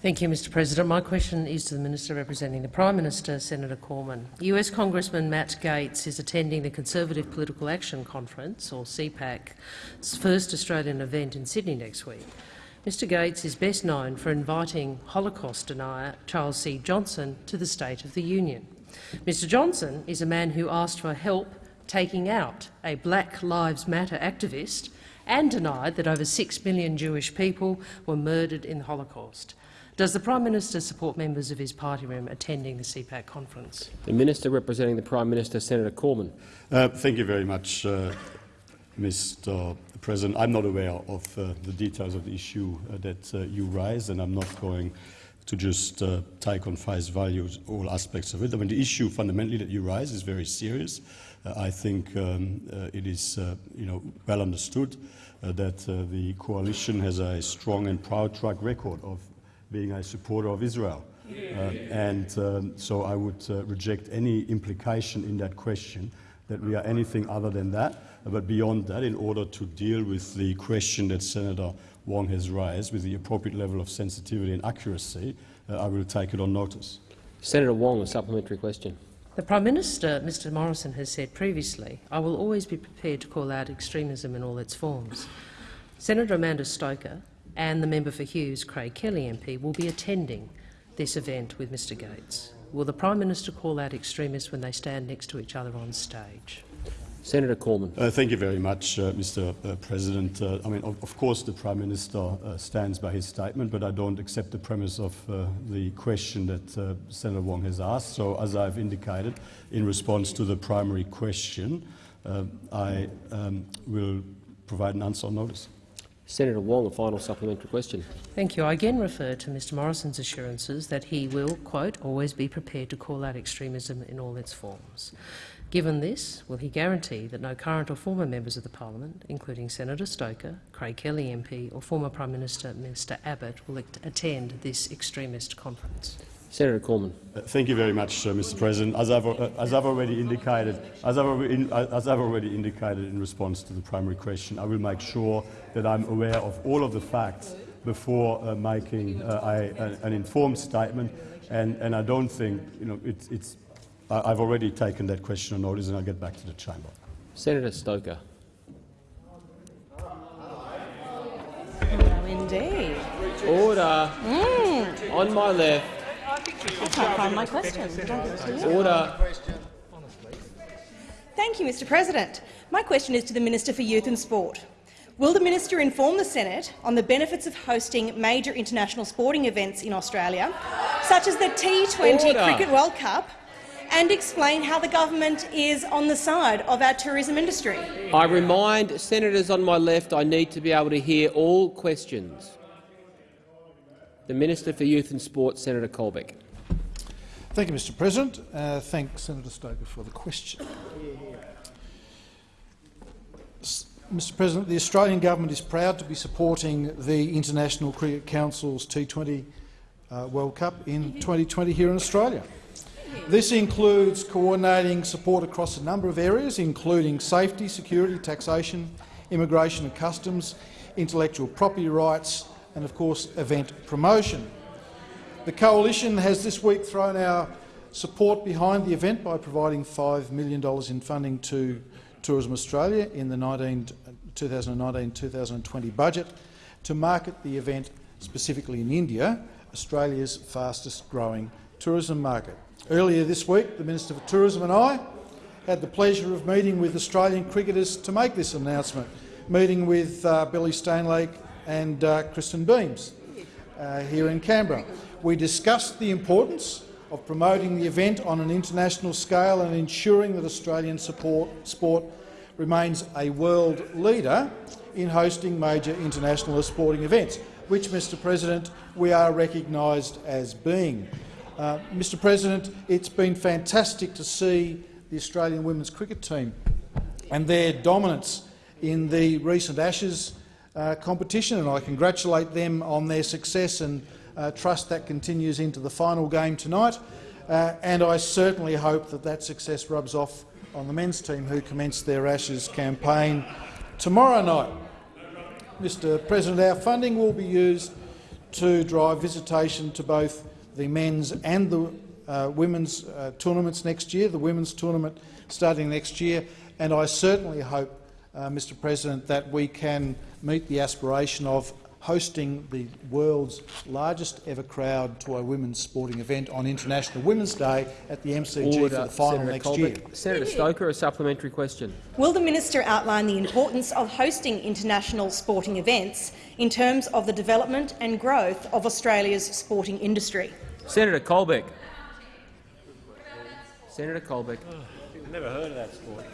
Thank you, Mr President. My question is to the Minister representing the Prime Minister, Senator Cormann. US Congressman Matt Gaetz is attending the Conservative Political Action Conference, or CPAC's first Australian event in Sydney next week. Mr Gaetz is best known for inviting Holocaust denier Charles C. Johnson to the State of the Union. Mr Johnson is a man who asked for help taking out a Black Lives Matter activist and denied that over six million Jewish people were murdered in the Holocaust. Does the Prime Minister support members of his party room attending the CPAC conference? The Minister representing the Prime Minister, Senator Cormann. Uh, thank you very much, uh, Mr. President, I'm not aware of uh, the details of the issue uh, that uh, you raised, and I'm not going to just uh, take on face value all aspects of it. I mean, the issue fundamentally that you raise is very serious. Uh, I think um, uh, it is you know, well understood that the coalition has a strong and proud track record of being a supporter of Israel. and um, so I would reject any implication in that question that we are anything other than that. But beyond that, in order to deal with the question that Senator Wong has raised with the appropriate level of sensitivity and accuracy, uh, I will take it on notice. Senator Wong, a supplementary question. The Prime Minister, Mr Morrison, has said previously, I will always be prepared to call out extremism in all its forms. Senator Amanda Stoker and the member for Hughes, Craig Kelly MP, will be attending this event with Mr Gaetz. Will the Prime Minister call out extremists when they stand next to each other on stage? Senator Cormann. Uh, thank you very much, uh, Mr. Uh, President. Uh, I mean, of, of, course, the Prime Minister uh, stands by his statement, but I don't accept the premise of uh, the question that Senator Wong has asked. So, as I've indicated, in response to the primary question, I um, will provide an answer on notice. Senator Wong, a final supplementary question. Thank you. I again refer to Mr Morrison's assurances that he will, quote, always be prepared to call out extremism in all its forms. Given this, will he guarantee that no current or former members of the parliament, including Senator Stoker, Craig Kelly MP or former Prime Minister Mr Abbott, will attend this extremist conference? Senator Cormann. Uh, thank you very much, uh, Mr. President. As I've, uh, as I've, already indicated, as I've, in, as I've already indicated in response to the primary question, I will make sure that I'm aware of all of the facts before uh, making uh, a, an informed statement. And, and I don't think you know, it's, it's I've already taken that question on notice and I'll get back to the chamber. Senator Stoker. Oh, indeed. Order. Mm. On my left. I can't find my question. Order. Thank you, Mr President. My question is to the Minister for Youth and Sport. Will the minister inform the Senate on the benefits of hosting major international sporting events in Australia, such as the T20 Order. Cricket World Cup and explain how the government is on the side of our tourism industry. I remind senators on my left I need to be able to hear all questions. The Minister for Youth and Sport, Senator Colbeck. Thank you, Mr President. Uh, thank Senator Stoker for the question. Mr President, the Australian government is proud to be supporting the International Cricket Council's T20 uh, World Cup in 2020 here in Australia. This includes coordinating support across a number of areas, including safety, security, taxation, immigration and customs, intellectual property rights and, of course, event promotion. The Coalition has this week thrown our support behind the event by providing $5 million in funding to Tourism Australia in the 2019-2020 budget to market the event specifically in India, Australia's fastest growing tourism market. Earlier this week, the Minister for Tourism and I had the pleasure of meeting with Australian cricketers to make this announcement, meeting with uh, Billy Stanlake and uh, Kristen Beams uh, here in Canberra. We discussed the importance of promoting the event on an international scale and ensuring that Australian support, sport remains a world leader in hosting major international sporting events, which, Mr President, we are recognised as being. Uh, Mr President, it's been fantastic to see the Australian women's cricket team and their dominance in the recent Ashes uh, competition, and I congratulate them on their success and uh, trust that continues into the final game tonight. Uh, and I certainly hope that that success rubs off on the men's team who commence their Ashes campaign tomorrow night. Mr President, our funding will be used to drive visitation to both the men's and the uh, women's uh, tournaments next year, the women's tournament starting next year, and I certainly hope, uh, Mr President, that we can meet the aspiration of hosting the world's largest ever crowd to a women's sporting event on International Women's Day at the MCG Order. for the final Senator next Colbeck. year. Senator Stoker, a supplementary question. Will the minister outline the importance of hosting international sporting events in terms of the development and growth of Australia's sporting industry? Senator Colbeck. Senator Colbeck. Oh, I've never heard of that sport.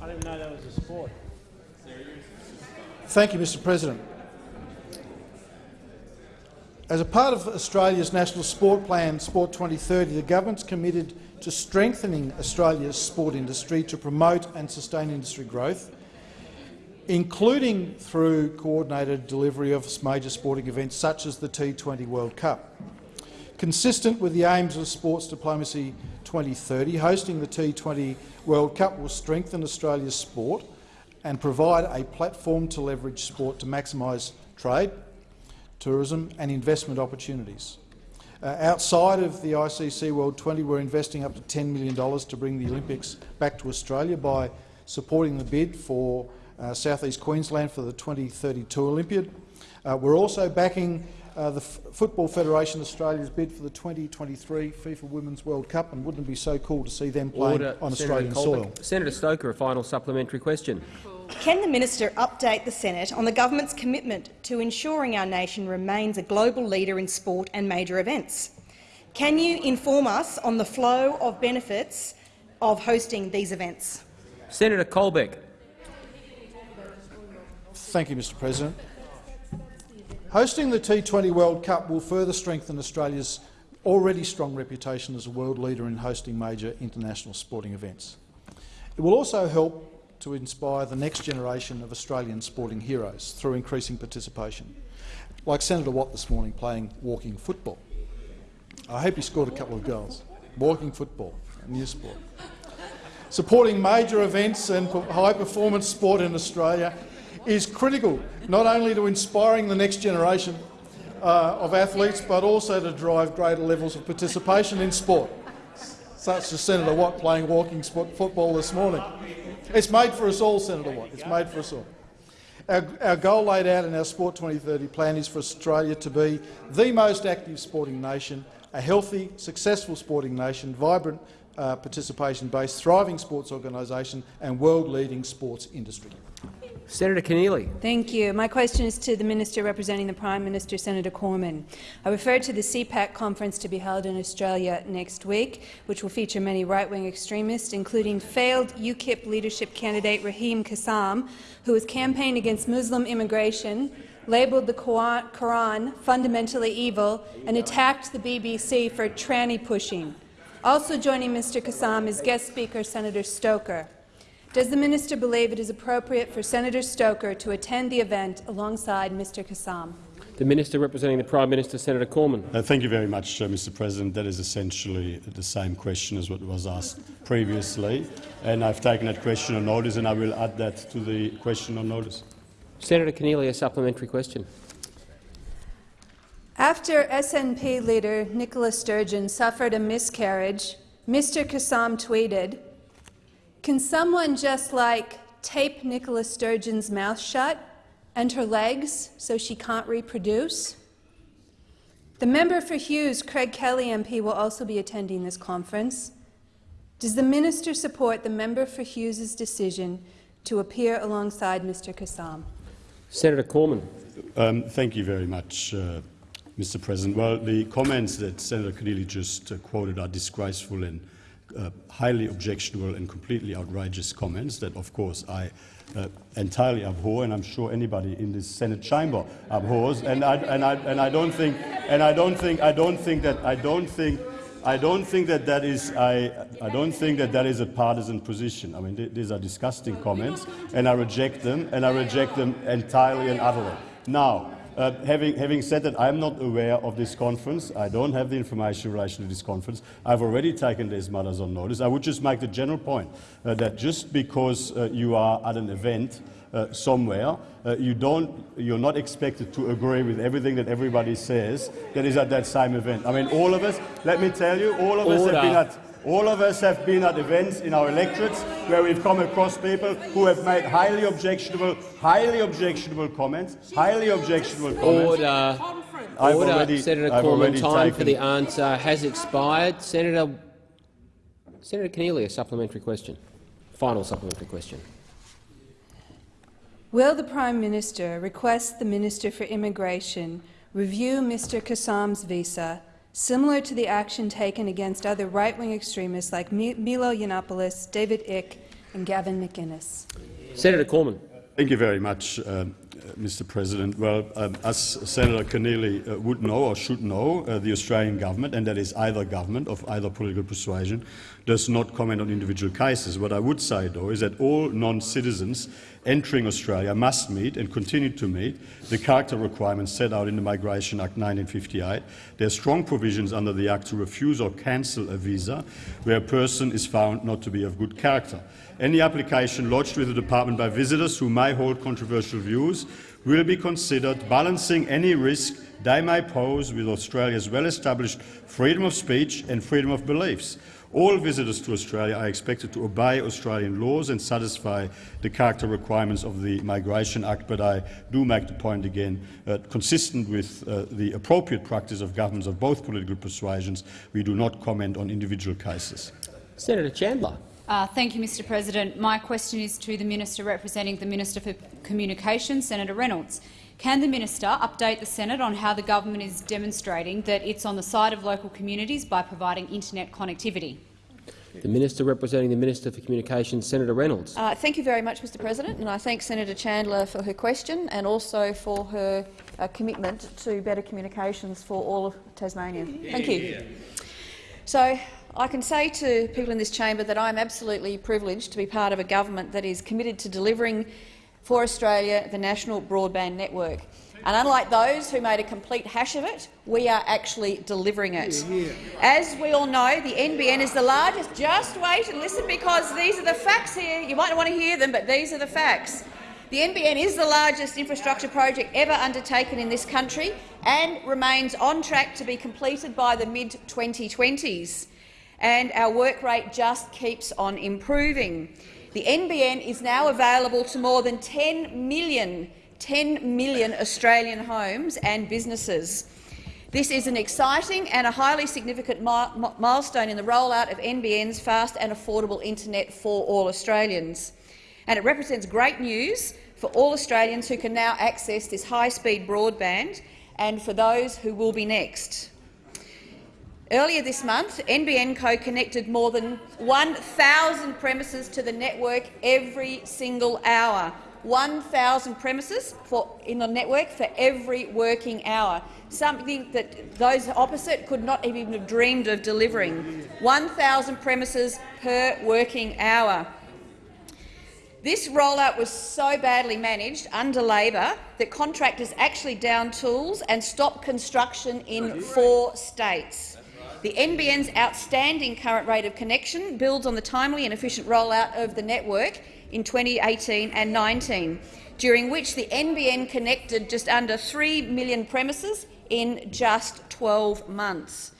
I didn't know that was a sport. Thank you, Mr President. As a part of Australia's National Sport Plan, Sport 2030, the government's committed to strengthening Australia's sport industry to promote and sustain industry growth, including through coordinated delivery of major sporting events such as the T20 World Cup. Consistent with the aims of Sports Diplomacy 2030, hosting the T20 World Cup will strengthen Australia's sport and provide a platform to leverage sport to maximise trade, tourism and investment opportunities. Uh, outside of the ICC World 20, we're investing up to $10 million to bring the Olympics back to Australia by supporting the bid for uh, South East Queensland for the 2032 Olympiad. Uh, we're also backing uh, the F Football Federation Australia's bid for the 2023 FIFA Women's World Cup, and wouldn't it be so cool to see them playing Order. on Senator Australian Colbeck. soil? Senator Stoker, a final supplementary question. Can the minister update the Senate on the government's commitment to ensuring our nation remains a global leader in sport and major events? Can you inform us on the flow of benefits of hosting these events? Senator Colbeck. Thank you, Mr President. Hosting the T20 World Cup will further strengthen Australia's already strong reputation as a world leader in hosting major international sporting events. It will also help to inspire the next generation of Australian sporting heroes through increasing participation, like Senator Watt this morning playing walking football. I hope he scored a couple of goals. Walking football, a new sport. Supporting major events and high-performance sport in Australia is critical not only to inspiring the next generation uh, of athletes but also to drive greater levels of participation in sport, such as Senator Watt playing walking football this morning. It's made for us all, Senator Watt. It's made for us all. Our, our, goal laid out in our Sport 2030 plan is for Australia to be the most active sporting nation, a healthy, successful sporting nation, vibrant uh, participation-based, thriving sports organisation and world-leading sports industry. Senator Keneally. Thank you. My question is to the Minister representing the Prime Minister, Senator Cormann. I refer to the CPAC conference to be held in Australia next week, which will feature many right-wing extremists, including failed UKIP leadership candidate Raheem Kassam, who has campaigned against Muslim immigration, labelled the Quran fundamentally evil, and attacked the BBC for tranny pushing. Also joining Mr Kassam is guest speaker Senator Stoker. Does the minister believe it is appropriate for Senator Stoker to attend the event alongside Mr Kassam? The Minister representing the Prime Minister, Senator Cormann. Uh, thank you very much, uh, Mr President. That is essentially the same question as what was asked previously, and I've taken that question on notice, and I will add that to the question on notice. Senator Keneally, a supplementary question. After SNP leader Nicola Sturgeon suffered a miscarriage, Mr Kassam tweeted, can someone just like tape Nicola Sturgeon's mouth shut and her legs so she can't reproduce? The member for Hughes, Craig Kelly MP, will also be attending this conference. Does the minister support the member for Hughes's decision to appear alongside Mr Kassam? Senator Cormann. Um, thank you very much, uh, Mr President. Well, the comments that Senator Keneally just uh, quoted are disgraceful and uh, highly objectionable and completely outrageous comments that, of course, I uh, entirely abhor, and I'm sure anybody in this Senate chamber abhors. And I, and I, and I don't think, and I don't think, I don't think that, I don't think, I don't think that that is, I, I don't think that that is a partisan position. I mean, th these are disgusting comments, and I reject them, and I reject them entirely and utterly. Now, uh, having, having, said that, I'm not aware of this conference. I don't have the information in relation to this conference. I've already taken these matters on notice. I would just make the general point uh, that just because uh, you are at an event uh, somewhere, uh, you don't, you're not expected to agree with everything that everybody says that is at that same event. I mean, all of us, let me tell you, all of us have been at all of us have been at events in our electorates where we've come across people who have made highly objectionable, highly objectionable comments, highly objectionable comments. Order. I've Order. already, Senator I've Cormann, time for the answer has expired. Senator, Senator Keneally, a supplementary question. Final supplementary question. Will the Prime Minister request the Minister for Immigration review Mr Kassam's visa similar to the action taken against other right-wing extremists like Milo Yiannopoulos, David Icke and Gavin McInnes. Senator Cormann. Thank you very much, um, uh, Mr. President. Well, um, as Senator Keneally uh, would know or should know, uh, the Australian government, and that is either government of either political persuasion, does not comment on individual cases. What I would say, though, is that all non-citizens entering Australia must meet and continue to meet the character requirements set out in the Migration Act 1958. There are strong provisions under the Act to refuse or cancel a visa where a person is found not to be of good character. Any application lodged with the Department by visitors who may hold controversial views will be considered, balancing any risk they may pose with Australia's well-established freedom of speech and freedom of beliefs. All visitors to Australia are expected to obey Australian laws and satisfy the character requirements of the Migration Act, but I do make the point again, uh, consistent with uh, the appropriate practice of governments of both political persuasions, we do not comment on individual cases. Senator Chandler. Uh, thank you, Mr President. My question is to the Minister representing the Minister for Communications, Senator Reynolds. Can the minister update the Senate on how the government is demonstrating that it's on the side of local communities by providing internet connectivity? The Minister representing the Minister for Communications, Senator Reynolds. Uh, thank you very much, Mr President, and I thank Senator Chandler for her question and also for her uh, commitment to better communications for all of Tasmania. Thank you. So, I can say to people in this chamber that I am absolutely privileged to be part of a government that is committed to delivering for Australia, the National Broadband Network. And unlike those who made a complete hash of it, we are actually delivering it. As we all know, the NBN is the largest— just wait and listen because these are the facts here. You might not want to hear them, but these are the facts. The NBN is the largest infrastructure project ever undertaken in this country and remains on track to be completed by the mid-2020s. And our work rate just keeps on improving. The NBN is now available to more than 10 million, 10 million Australian homes and businesses. This is an exciting and a highly significant mi milestone in the rollout of NBN's fast and affordable internet for all Australians. And it represents great news for all Australians who can now access this high-speed broadband and for those who will be next. Earlier this month, NBN Co connected more than 1,000 premises to the network every single hour. 1,000 premises for, in the network for every working hour, something that those opposite could not even have dreamed of delivering. 1,000 premises per working hour. This rollout was so badly managed under Labor that contractors actually downed tools and stopped construction in four states. The NBN's outstanding current rate of connection builds on the timely and efficient rollout of the network in 2018 and 19, during which the NBN connected just under 3 million premises in just 12 months.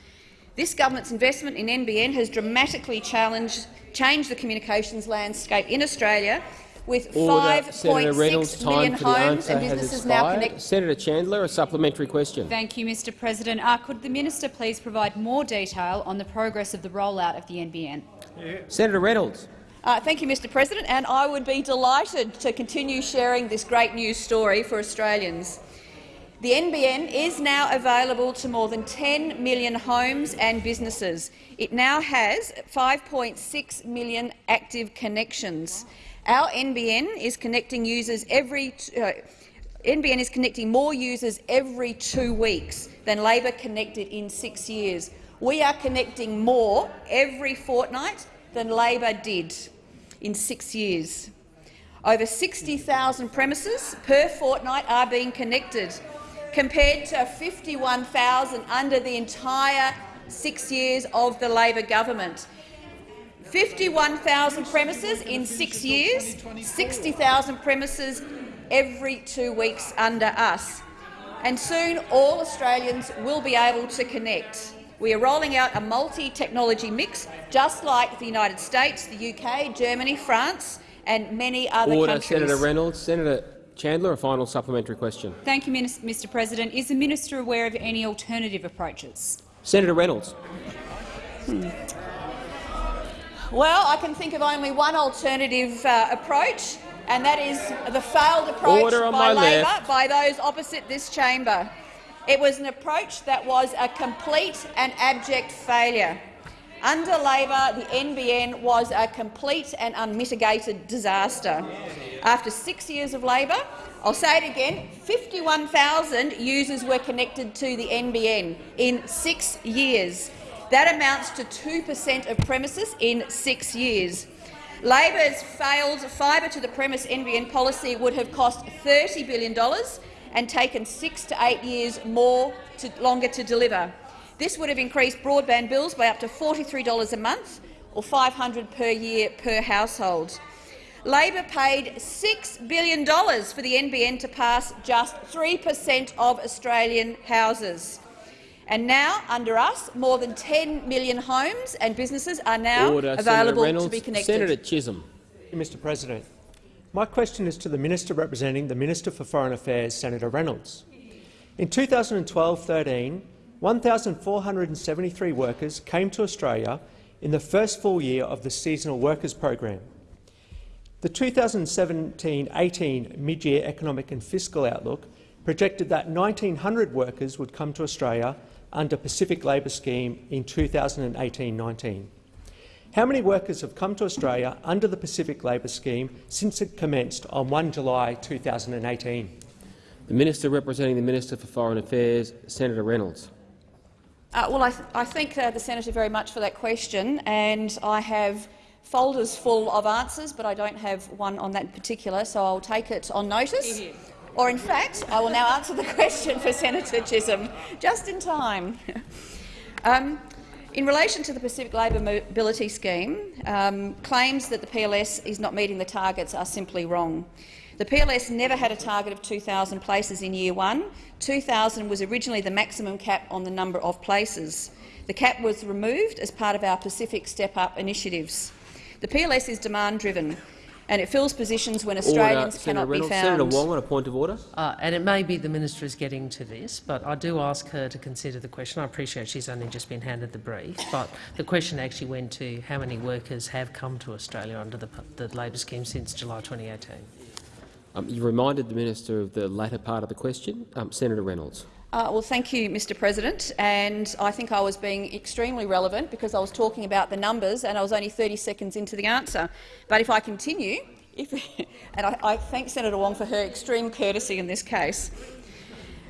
This government's investment in NBN has dramatically changed the communications landscape in Australia with 5.6 million homes and businesses now connected. Senator Chandler, a supplementary question. Thank you, Mr President. Uh, could the minister please provide more detail on the progress of the rollout of the NBN? Yeah. Senator Reynolds. Uh, thank you, Mr President, and I would be delighted to continue sharing this great news story for Australians. The NBN is now available to more than 10 million homes and businesses. It now has 5.6 million active connections. Our NBN is connecting users every uh, NBN is connecting more users every two weeks than Labor connected in six years. We are connecting more every fortnight than Labor did in six years. Over 60,000 premises per fortnight are being connected, compared to 51,000 under the entire six years of the Labor government. 51,000 premises in six years, 60,000 premises every two weeks under us. And soon all Australians will be able to connect. We are rolling out a multi-technology mix, just like the United States, the UK, Germany, France and many other Order, countries. Senator Reynolds. Senator Chandler, a final supplementary question. Thank you, Mr President. Is the minister aware of any alternative approaches? Senator Reynolds. Hmm. Well, I can think of only one alternative uh, approach, and that is the failed approach by Labor, left. by those opposite this chamber. It was an approach that was a complete and abject failure. Under Labor, the NBN was a complete and unmitigated disaster. After six years of Labor, I'll say it again, 51,000 users were connected to the NBN in six years. That amounts to 2 per cent of premises in six years. Labor's failed fibre to the premise NBN policy would have cost $30 billion and taken six to eight years more to, longer to deliver. This would have increased broadband bills by up to $43 a month or 500 per year per household. Labor paid $6 billion for the NBN to pass just 3 per cent of Australian houses. And now, under us, more than 10 million homes and businesses are now Order, available Reynolds. to be connected. Senator Chisholm. Mr President, my question is to the Minister representing the Minister for Foreign Affairs, Senator Reynolds. In 2012-13, 1,473 workers came to Australia in the first full year of the Seasonal Workers Program. The 2017-18 mid-year economic and fiscal outlook projected that 1,900 workers would come to Australia under Pacific Labour Scheme in 2018-19. How many workers have come to Australia under the Pacific Labour Scheme since it commenced on 1 July 2018? The Minister representing the Minister for Foreign Affairs, Senator Reynolds. Uh, well, I, th I thank uh, the senator very much for that question, and I have folders full of answers, but I don't have one on that particular, so I'll take it on notice. Or, in fact, I will now answer the question for Senator Chisholm, just in time. um, in relation to the Pacific Labour Mobility Scheme, um, claims that the PLS is not meeting the targets are simply wrong. The PLS never had a target of 2,000 places in year one. 2,000 was originally the maximum cap on the number of places. The cap was removed as part of our Pacific Step Up initiatives. The PLS is demand-driven and it fills positions when Australians order, cannot Reynolds. be found. Senator Wong on a point of order. Uh, and it may be the minister is getting to this, but I do ask her to consider the question. I appreciate she's only just been handed the brief, but the question actually went to how many workers have come to Australia under the, the Labor scheme since July 2018. Um, you reminded the minister of the latter part of the question. Um, Senator Reynolds. Uh, well, thank you, Mr President. And I think I was being extremely relevant because I was talking about the numbers and I was only 30 seconds into the answer. But if I continue, if, and I, I, thank Senator Wong for her extreme courtesy in this case.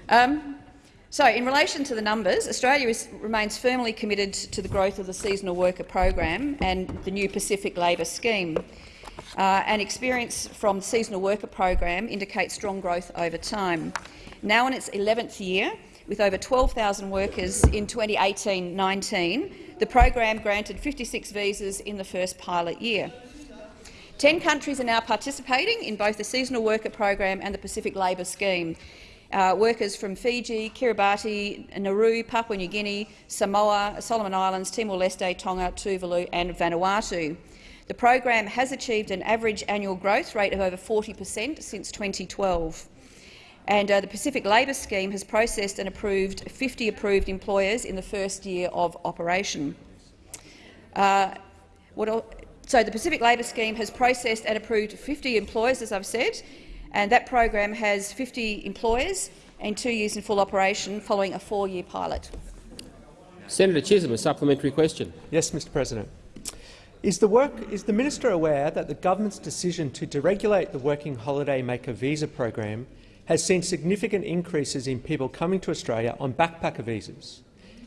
Um, so, in relation to the numbers, Australia is, remains firmly committed to the growth of the seasonal worker program and the new Pacific Labour scheme. Uh, and experience from the seasonal worker program indicates strong growth over time. Now in its 11th year, with over 12,000 workers in 2018-19, the program granted 56 visas in the first pilot year. Ten countries are now participating in both the seasonal worker program and the Pacific Labour Scheme. Uh, workers from Fiji, Kiribati, Nauru, Papua New Guinea, Samoa, Solomon Islands, Timor-Leste, Tonga, Tuvalu and Vanuatu. The program has achieved an average annual growth rate of over 40 per cent since 2012 and uh, the Pacific Labour Scheme has processed and approved 50 approved employers in the first year of operation. Uh, so the Pacific Labour Scheme has processed and approved 50 employers, as I've said, and that program has 50 employers and two years in full operation following a four-year pilot. Senator Chisholm, a supplementary question. Yes, Mr President. Is the, work, is the minister aware that the government's decision to deregulate the Working Holiday Maker visa program has seen significant increases in people coming to Australia on backpacker visas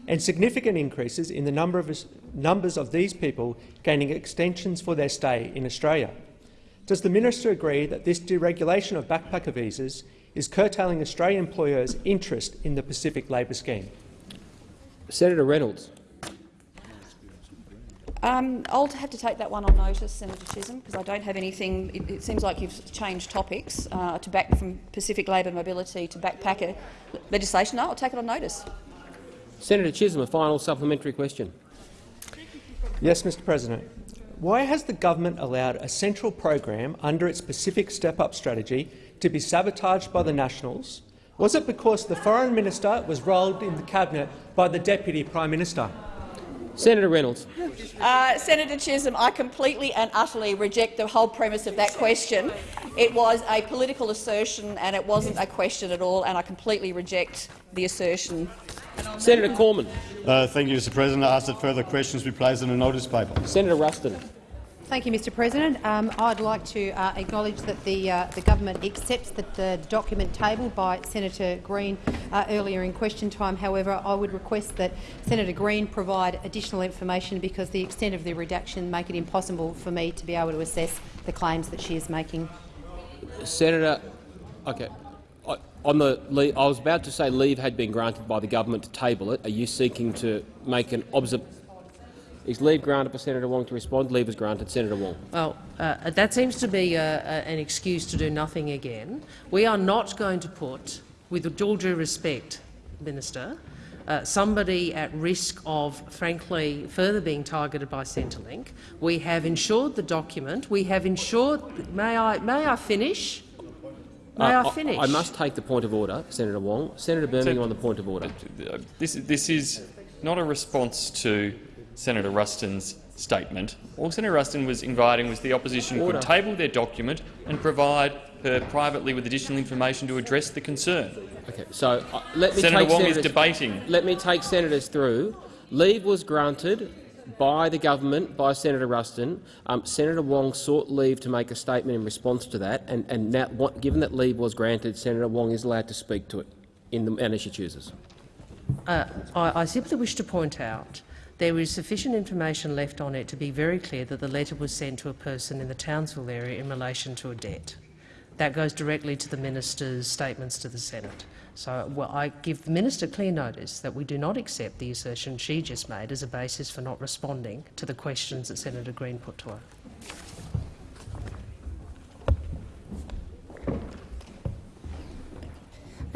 and significant increases in the number of, numbers of these people gaining extensions for their stay in Australia. Does the minister agree that this deregulation of backpacker visas is curtailing Australian employers' interest in the Pacific Labour Scheme? Senator Reynolds. Um, I'll have to take that one on notice, Senator Chisholm, because I don't have anything. It, it, seems like you've changed topics uh, to back from Pacific Labour mobility to backpacker legislation. No, I'll take it on notice. Senator Chisholm, a final supplementary question. Yes, Mr President. Why has the government allowed a central program under its Pacific Step-Up strategy to be sabotaged by the Nationals? Was it because the Foreign Minister was rolled in the Cabinet by the Deputy Prime Minister? Senator Reynolds. Uh, Senator Chisholm, I completely and utterly reject the whole premise of that question. It was a political assertion and it wasn't a question at all, and I completely reject the assertion. Senator Cormann. Uh, thank you, Mr President. I ask that further questions be placed in the notice paper. Senator Ruston. Thank you, Mr President. Um, I'd like to uh, acknowledge that the, uh, the government accepts that the document tabled by Senator Green uh, earlier in question time. However, I would request that Senator Green provide additional information because the extent of the redaction make it impossible for me to be able to assess the claims that she is making. Senator, okay. On the leave, I was about to say leave had been granted by the government to table it. Are you seeking to make an observation? Is leave granted for Senator Wong to respond? Leave is granted. Senator Wong. Well, uh, that seems to be uh, an excuse to do nothing again. We are not going to put, with all due respect, Minister, uh, somebody at risk of, frankly, further being targeted by Centrelink. We have ensured the document. We have ensured. May I? May I finish? May Uh, I finish? I, must take the point of order, Senator Wong. Senator Birmingham on the point of order. This, this is not a response to Senator Ruston's statement. All Senator Rustin was inviting was the opposition Order. could table their document and provide her privately with additional information to address the concern. Okay, so uh, let me Senator take Wong senators, is debating. Let me take senators through. Leave was granted by the government, by Senator Ruston. Um, Senator Wong sought leave to make a statement in response to that, and, and now, what, given that leave was granted, Senator Wong is allowed to speak to it in the manner she chooses. Uh, I, I simply wish to point out there is sufficient information left on it to be very clear that the letter was sent to a person in the Townsville area in relation to a debt. That goes directly to the minister's statements to the Senate. So well, I give the minister clear notice that we do not accept the assertion she just made as a basis for not responding to the questions that Senator Green put to her.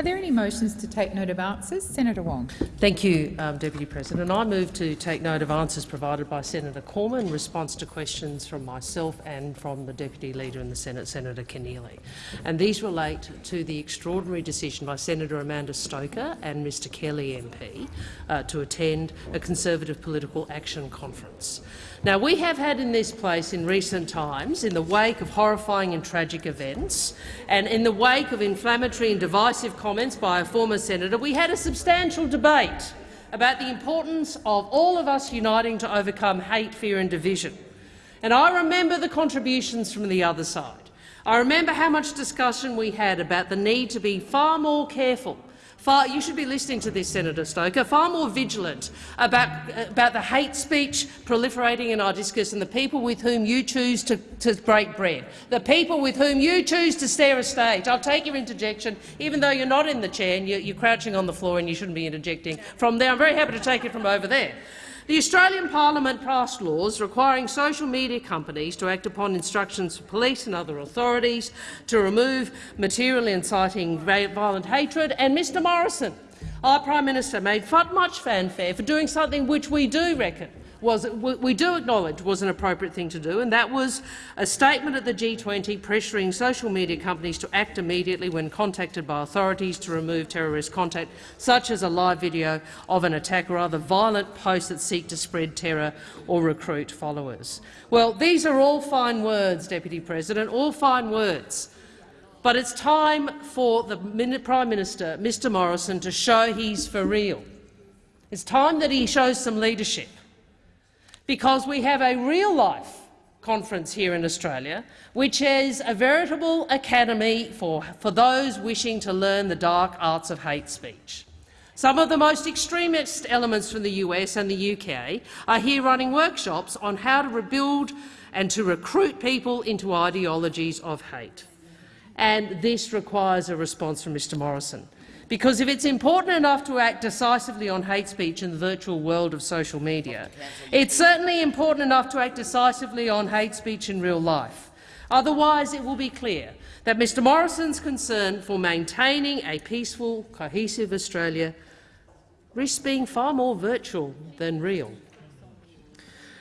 There any motions to take note of answers? Senator Wong. Thank you, um, Deputy President. I move to take note of answers provided by Senator Cormann in response to questions from myself and from the Deputy Leader in the Senate, Senator Keneally. And these relate to the extraordinary decision by Senator Amanda Stoker and Mr Kelly MP uh, to attend a Conservative Political Action Conference. Now, we have had in this place in recent times, in the wake of horrifying and tragic events and in the wake of inflammatory and divisive comments by a former senator, we had a substantial debate about the importance of all of us uniting to overcome hate, fear and division. And I remember the contributions from the other side. I remember how much discussion we had about the need to be far more careful Far, you should be listening to this, Senator Stoker, far more vigilant about, about the hate speech proliferating in our discourse and the people with whom you choose to, to break bread, the people with whom you choose to stare a stage. I'll take your interjection, even though you're not in the chair and you're, you're crouching on the floor and you shouldn't be interjecting from there. I'm very happy to take it from over there. The Australian Parliament passed laws requiring social media companies to act upon instructions from police and other authorities to remove material inciting violent hatred, and Mr Morrison, our Prime Minister, made much fanfare for doing something which we do reckon was we do acknowledge was an appropriate thing to do, and that was a statement at the G20 pressuring social media companies to act immediately when contacted by authorities to remove terrorist content, such as a live video of an attack or other violent posts that seek to spread terror or recruit followers. Well, these are all fine words, Deputy President, all fine words. But it's time for the Prime Minister, Mr Morrison, to show he's for real. It's time that he shows some leadership because we have a real-life conference here in Australia, which is a veritable academy for, for those wishing to learn the dark arts of hate speech. Some of the most extremist elements from the US and the UK are here running workshops on how to rebuild and to recruit people into ideologies of hate. And this requires a response from Mr Morrison. Because if it's important enough to act decisively on hate speech in the virtual world of social media, it's certainly important enough to act decisively on hate speech in real life. Otherwise, it will be clear that Mr Morrison's concern for maintaining a peaceful, cohesive Australia risks being far more virtual than real.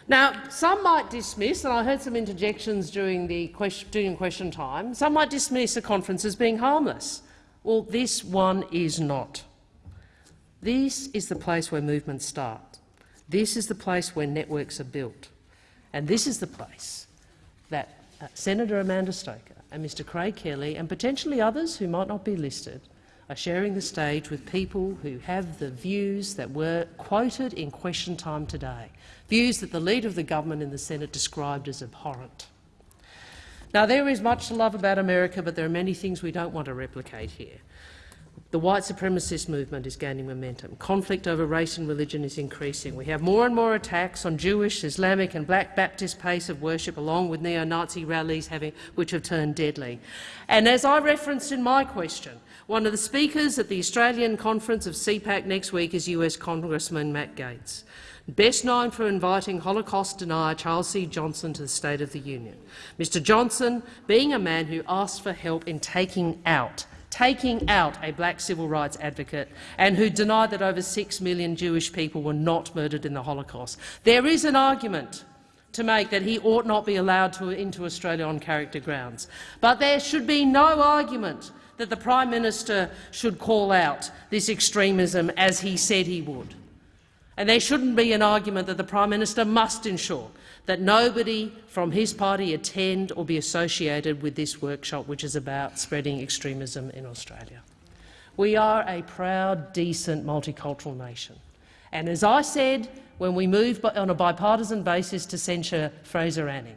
Now, some might dismiss, and I heard some interjections during the question, during question time, some might dismiss a conference as being harmless. Well, this one is not. This is the place where movements start. This is the place where networks are built. And this is the place that uh, Senator Amanda Stoker and Mr Craig Kelly and potentially others who might not be listed are sharing the stage with people who have the views that were quoted in question time today, views that the Leader of the Government in the Senate described as abhorrent. Now, there is much to love about America, but there are many things we don't want to replicate here. The white supremacist movement is gaining momentum. Conflict over race and religion is increasing. We have more and more attacks on Jewish, Islamic and Black Baptist place of worship, along with neo-Nazi rallies having, which have turned deadly. And as I referenced in my question, one of the speakers at the Australian conference of CPAC next week is US Congressman Matt Gaetz best known for inviting Holocaust denier Charles C. Johnson to the State of the Union. Mr Johnson being a man who asked for help in taking out taking out a black civil rights advocate and who denied that over six million Jewish people were not murdered in the Holocaust. There is an argument to make that he ought not be allowed to, into Australia on character grounds. But there should be no argument that the Prime Minister should call out this extremism as he said he would. And there shouldn't be an argument that the Prime Minister must ensure that nobody from his party attend or be associated with this workshop, which is about spreading extremism in Australia. We are a proud, decent, multicultural nation. And as I said when we moved on a bipartisan basis to censure Fraser Anning,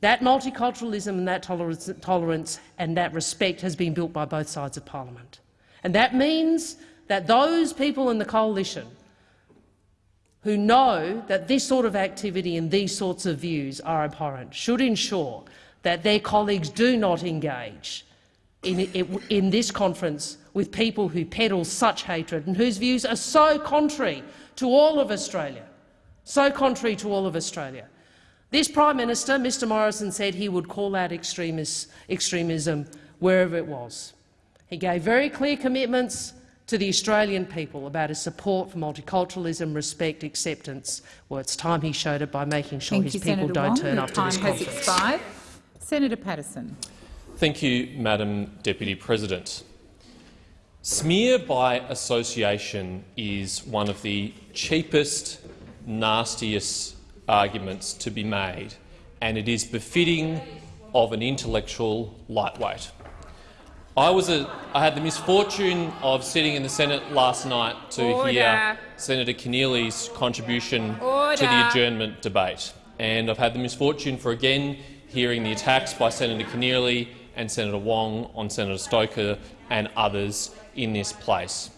that multiculturalism and that tolerance and that respect has been built by both sides of parliament. And that means that those people in the coalition who know that this sort of activity and these sorts of views are abhorrent should ensure that their colleagues do not engage in, in, this conference with people who peddle such hatred and whose views are so contrary to all of Australia. So contrary to all of Australia. This Prime Minister, Mr Morrison, said he would call out extremism wherever it was. He gave very clear commitments to the Australian people about his support for multiculturalism, respect, acceptance. Well, it's time he showed it by making sure Thank his you, people Senator don't Wong. turn the up to time this has conference. expired. Senator Paterson. Thank you, Madam Deputy President. Smear by association is one of the cheapest, nastiest arguments to be made, and it is befitting of an intellectual lightweight. I was a, I had the misfortune of sitting in the Senate last night to Order. hear Senator Keneally's contribution Order. to the adjournment debate, and I've had the misfortune for again hearing the attacks by Senator Keneally and Senator Wong on Senator Stoker and others in this place.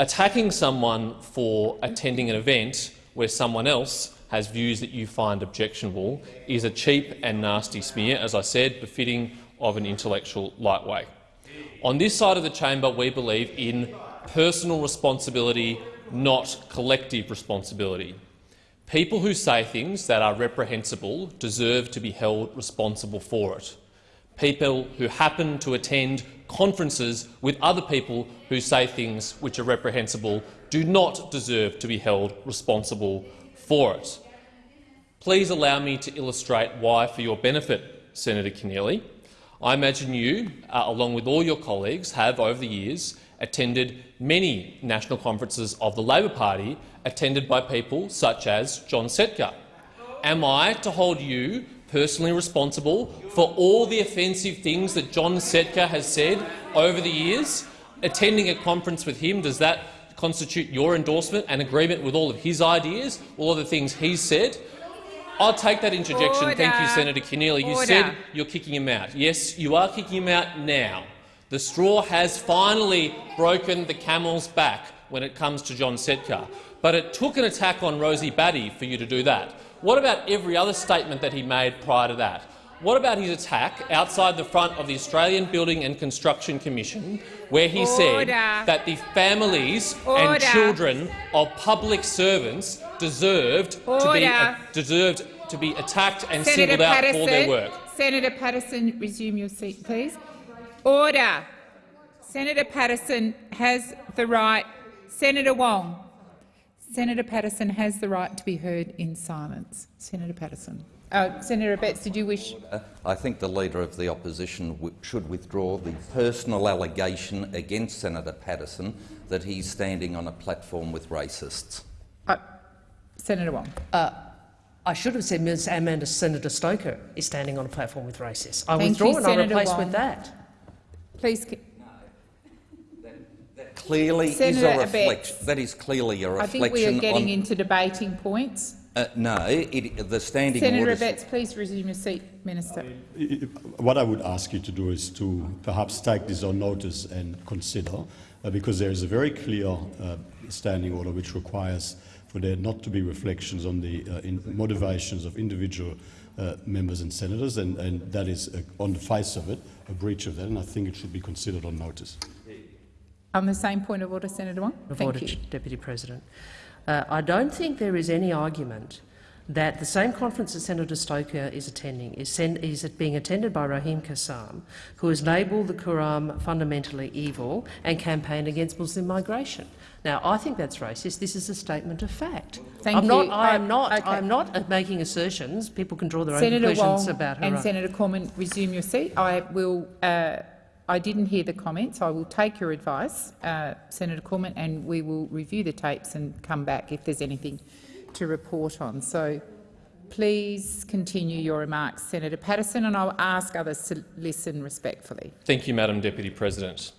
Attacking someone for attending an event where someone else has views that you find objectionable is a cheap and nasty smear, as I said, befitting of an intellectual lightweight. On this side of the chamber, we believe in personal responsibility, not collective responsibility. People who say things that are reprehensible deserve to be held responsible for it. People who happen to attend conferences with other people who say things which are reprehensible do not deserve to be held responsible for it. Please allow me to illustrate why, for your benefit, Senator Keneally. I imagine you, uh, along with all your colleagues, have over the years attended many national conferences of the Labor Party attended by people such as John Setka. Am I to hold you personally responsible for all the offensive things that John Setka has said over the years? Attending a conference with him, does that constitute your endorsement and agreement with all of his ideas, all of the things he's said? I'll take that interjection. Order. Thank you, Senator Keneally. You said you're kicking him out. Yes, you are kicking him out now. The straw has finally broken the camel's back when it comes to John Setka. But it took an attack on Rosie Batty for you to do that. What about every other statement that he made prior to that? What about his attack outside the front of the Australian Building and Construction Commission, where he said that the families Order. and children of public servants deserved to be Order. Uh, deserved to be attacked and Senator singled out Paterson, for their work? Senator Paterson, resume your seat, please. Order. Senator Paterson has the right. Senator Wong. Senator Paterson has the right to be heard in silence. Senator Paterson. Uh, Senator Betts, did you wish? I think the Leader of the Opposition w should withdraw the personal allegation against Senator Paterson that he's standing on a platform with racists. Uh, Senator Wong. Uh, I should have said Ms Amanda Senator Stoker is standing on a platform with racists. I Thank withdraw you, and I Senator replace Wong. with that. Please. that clearly Senator is a reflection. That is clearly a I reflection I think we are getting on. into debating points. Uh, no, it, the standing Senator orders. Abetz, please resume your seat, Minister. What I would ask you to do is to perhaps take this on notice and consider, uh, because there is a very clear uh, standing order which requires for there not to be reflections on the uh, in motivations of individual uh, members and senators, and, and that is, uh, on the face of it, a breach of that, and I think it should be considered on notice. On the same point of order, Senator Wong. Of Thank order, you. Deputy President. Uh, I don't think there is any argument that the same conference that Senator Stoker is attending is, is being attended by Raheem Kassam, who has labelled the Quran fundamentally evil and campaigned against Muslim migration. Now, I think that's racist. This is a statement of fact. Thank I'm you. Not, I am not. okay. I'm not making assertions. People can draw their own conclusions Wong about her. and own- Senator Cormann, resume your seat. I will. Uh, I didn't hear the comments. I will take your advice, uh, Senator Cormann, and we will review the tapes and come back if there's anything to report on. So please continue your remarks, Senator Paterson, and I'll ask others to listen respectfully. Thank you, Madam Deputy President.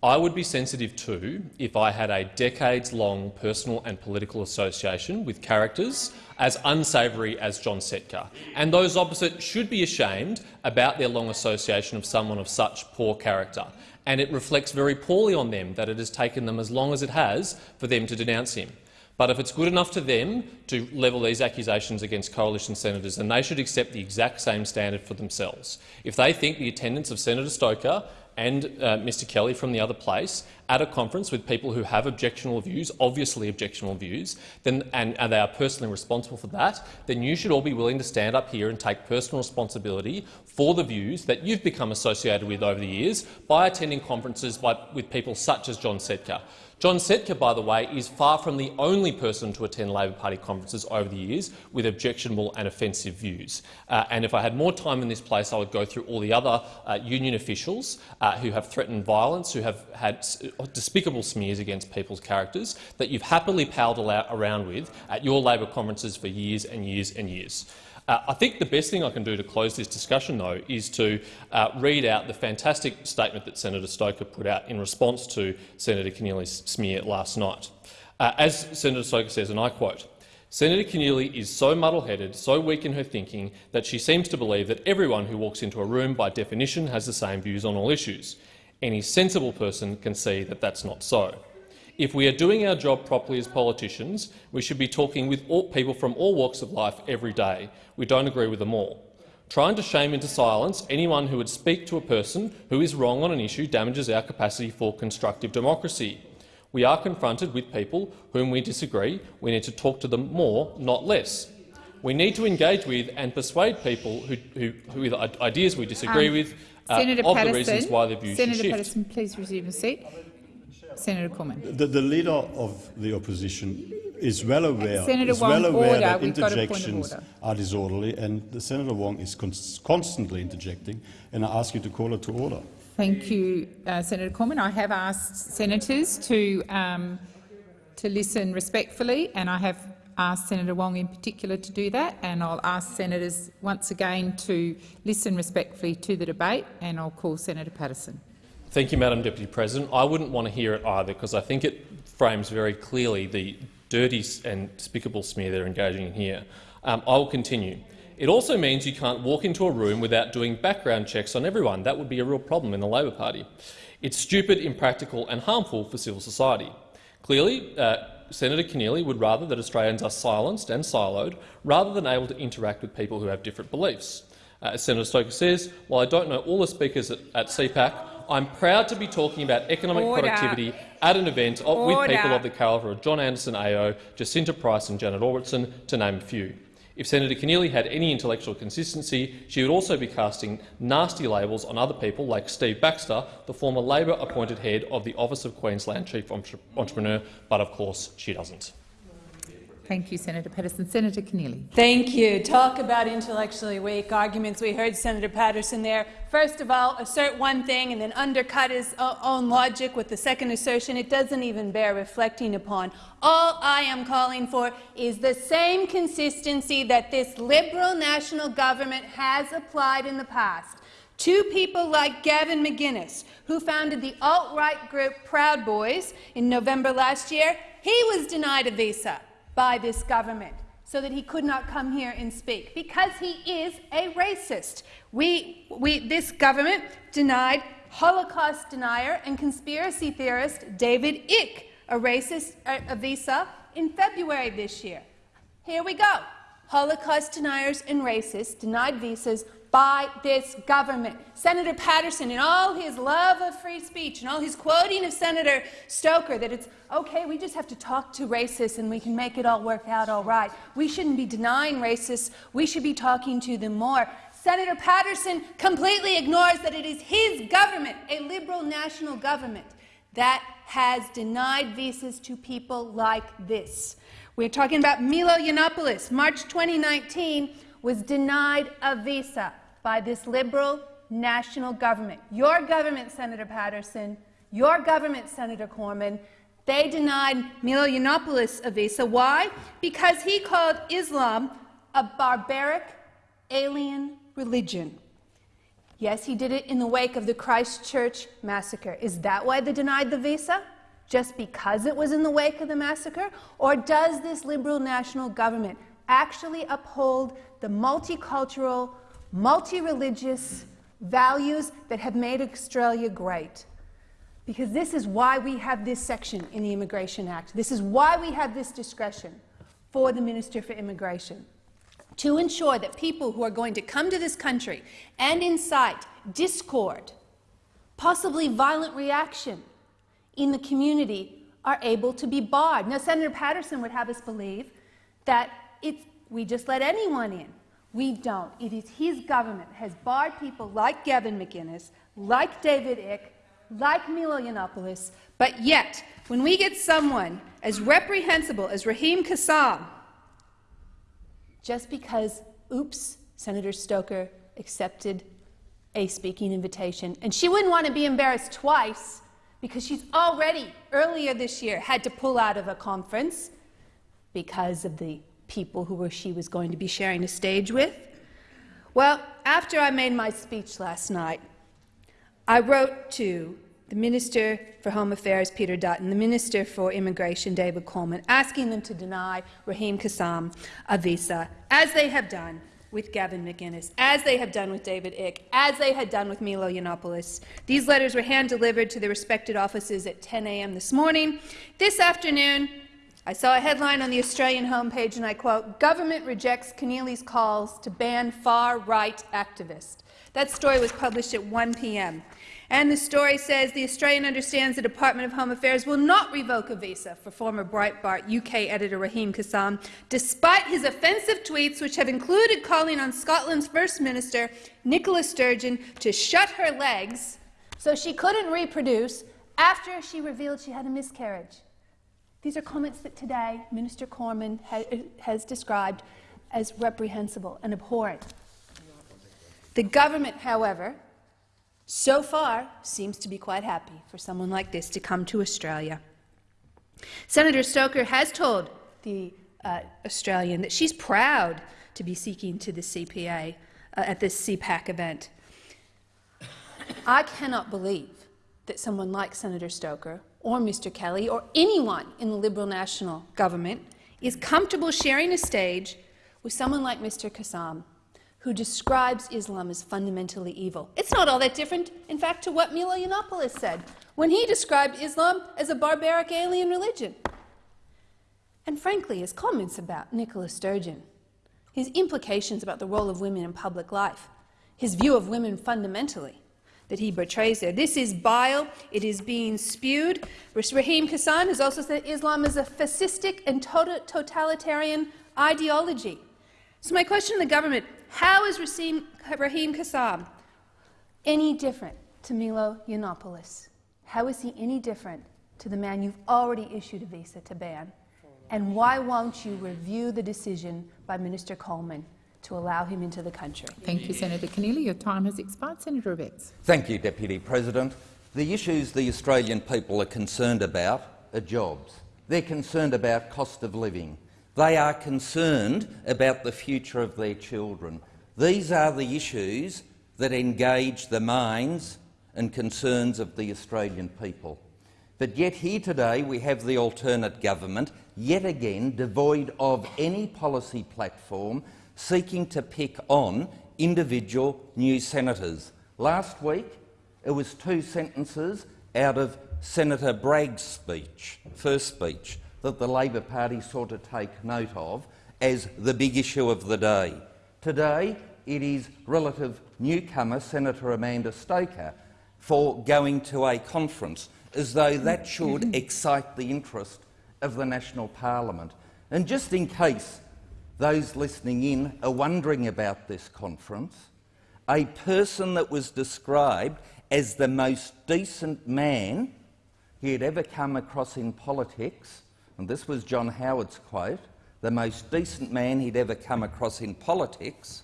I would be sensitive too if I had a decades-long personal and political association with characters as unsavoury as John Setka, and those opposite should be ashamed about their long association of someone of such poor character. And it reflects very poorly on them that it has taken them as long as it has for them to denounce him. But if it's good enough to them to level these accusations against coalition senators, then they should accept the exact same standard for themselves. If they think the attendance of Senator Stoker and uh, Mr Kelly from the other place at a conference with people who have objectionable views, obviously objectionable views, then, and, and they are personally responsible for that, then you should all be willing to stand up here and take personal responsibility for the views that you've become associated with over the years by attending conferences by, with people such as John Setka. John Setka, by the way, is far from the only person to attend Labor Party conferences over the years with objectionable and offensive views. Uh, and if I had more time in this place, I would go through all the other uh, union officials uh, who have threatened violence, who have had despicable smears against people's characters that you've happily palled around with at your Labor conferences for years and years and years. Uh, I think the best thing I can do to close this discussion, though, is to uh, read out the fantastic statement that Senator Stoker put out in response to Senator Keneally's smear last night. Uh, as Senator Stoker says, and I quote, Senator Keneally is so muddle-headed, so weak in her thinking, that she seems to believe that everyone who walks into a room by definition has the same views on all issues. Any sensible person can see that that's not so. If we are doing our job properly as politicians, we should be talking with all people from all walks of life every day. We don't agree with them all. Trying to shame into silence anyone who would speak to a person who is wrong on an issue damages our capacity for constructive democracy. We are confronted with people whom we disagree. We need to talk to them more, not less. We need to engage with and persuade people who, who, who with ideas we disagree Um, with uh, Senator of Paterson, the reasons why their views Senator shift. Paterson, please resume your seat. Senator Cormann. The, the leader of the opposition is well aware, Senator is well aware order. that We've got a point of interjections are disorderly, and the Senator Wong is cons constantly interjecting, and I ask you to call her to order. Thank you, uh, Senator Cormann. I have asked senators to, um, to listen respectfully, and I have asked Senator Wong in particular to do that, and I'll ask senators once again to listen respectfully to the debate, and I'll call Senator Paterson. Thank you, Madam Deputy President. I wouldn't want to hear it either, because I think it frames very clearly the dirty and despicable smear they're engaging in here. Um, I will continue. It also means you can't walk into a room without doing background checks on everyone. That would be a real problem in the Labor Party. It's stupid, impractical and harmful for civil society. Clearly, uh, Senator Keneally would rather that Australians are silenced and siloed rather than able to interact with people who have different beliefs. Uh, as Senator Stoker says, while I don't know all the speakers at, at CPAC, I'm proud to be talking about economic Order. productivity at an event of, with people of the calibre of John Anderson AO, Jacinta Price and Janet Albrechtsen, to name a few. If Senator Keneally had any intellectual consistency, she would also be casting nasty labels on other people like Steve Baxter, the former Labor-appointed head of the Office of Queensland Chief Entrepreneur, but of course she doesn't. Thank you, Senator Paterson. Senator Keneally. Thank you. Talk about intellectually weak arguments. We heard Senator Paterson there. First of all, assert one thing and then undercut his own logic with the second assertion. It doesn't even bear reflecting upon. All I am calling for is the same consistency that this Liberal national government has applied in the past. Two people like Gavin McInnes, who founded the alt-right group Proud Boys in November last year, he was denied a visa by this government so that he could not come here and speak because he is a racist. We, we, this government denied Holocaust denier and conspiracy theorist David Icke a racist a, a visa in February this year. Here we go. Holocaust deniers and racists denied visas by this government. Senator Paterson, in all his love of free speech and all his quoting of Senator Stoker, that it's okay, we just have to talk to racists and we can make it all work out all right. We shouldn't be denying racists. We should be talking to them more. Senator Paterson completely ignores that it is his government, a Liberal national government, that has denied visas to people like this. We're talking about Milo Yiannopoulos. March 2019 was denied a visa by this Liberal national government. Your government, Senator Paterson, your government, Senator Cormann, they denied Milo Yiannopoulos a visa. Why? Because he called Islam a barbaric, alien religion. Yes, he did it in the wake of the Christchurch massacre. Is that why they denied the visa? Just because it was in the wake of the massacre? Or does this Liberal national government actually uphold the multicultural, multi-religious values that have made Australia great? Because this is why we have this section in the Immigration Act. This is why we have this discretion for the Minister for Immigration to ensure that people who are going to come to this country and incite discord, possibly violent reaction in the community are able to be barred. Now, Senator Paterson would have us believe that it's, we just let anyone in. We don't. It is his government has barred people like Gavin McInnes, like David Icke, like Milo Yiannopoulos, but yet, when we get someone as reprehensible as Raheem Kassam, just because, oops, Senator Stoker accepted a speaking invitation. And she wouldn't want to be embarrassed twice because she's already, earlier this year, had to pull out of a conference because of the people who she was going to be sharing a stage with. Well, after I made my speech last night, I wrote to the Minister for Home Affairs, Peter Dutton, the Minister for Immigration, David Coleman, asking them to deny Raheem Kassam a visa, as they have done with Gavin McInnes, as they have done with David Icke, as they had done with Milo Yiannopoulos. These letters were hand-delivered to the respected offices at 10 a.m. this morning. This afternoon, I saw a headline on the Australian homepage, and I quote, Government rejects Keneally's calls to ban far-right activists. That story was published at 1 p.m. And the story says the Australian understands the Department of Home Affairs will not revoke a visa for former Breitbart UK editor Raheem Kassam, despite his offensive tweets, which have included calling on Scotland's First Minister Nicola Sturgeon to shut her legs so she couldn't reproduce after she revealed she had a miscarriage. These are comments that today Minister Cormann ha has described as reprehensible and abhorrent. The government, however, so far seems to be quite happy for someone like this to come to Australia. Senator Stoker has told the uh, Australian that she's proud to be seeking to the CPA uh, at this CPAC event. I cannot believe that someone like Senator Stoker or Mr Kelly or anyone in the Liberal National government is comfortable sharing a stage with someone like Mr Kassam who describes Islam as fundamentally evil. It's not all that different, in fact, to what Milo Yiannopoulos said when he described Islam as a barbaric alien religion. And frankly, his comments about Nicola Sturgeon, his implications about the role of women in public life, his view of women fundamentally, that he betrays there. This is bile. It is being spewed. Raheem Kassam has also said Islam is a fascistic and tota-, totalitarian ideology. So my question to the government, how is Raheem, Raheem Kassam any different to Milo Yiannopoulos? How is he any different to the man you've already issued a visa to ban? And why won't you review the decision by Minister Coleman to allow him into the country? Thank you, Senator Keneally. Your time has expired. Senator Abetz. Thank you, Deputy President. The issues the Australian people are concerned about are jobs. They're concerned about cost of living. They are concerned about the future of their children. These are the issues that engage the minds and concerns of the Australian people. But yet here today we have the alternate government, yet again devoid of any policy platform, seeking to pick on individual new senators. Last week it was two sentences out of Senator Bragg's speech, first speech, that the Labor Party sought to take note of as the big issue of the day. Today it is relative newcomer Senator Amanda Stoker for going to a conference, as though that should excite the interest of the national parliament. And just in case those listening in are wondering about this conference, a person that was described as the most decent man he had ever come across in politics, and this was John Howard's quote, the most decent man he'd ever come across in politics,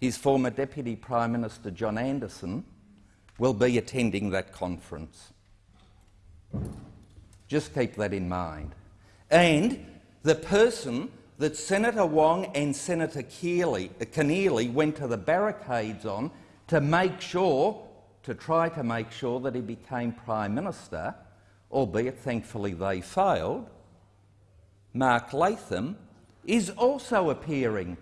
his former Deputy Prime Minister John Anderson, will be attending that conference. Just keep that in mind. And the person that Senator Wong and Senator Keeley, uh, Keneally went to the barricades on to make sure, to try to make sure that he became Prime Minister, albeit thankfully they failed, Mark Latham, is also appearing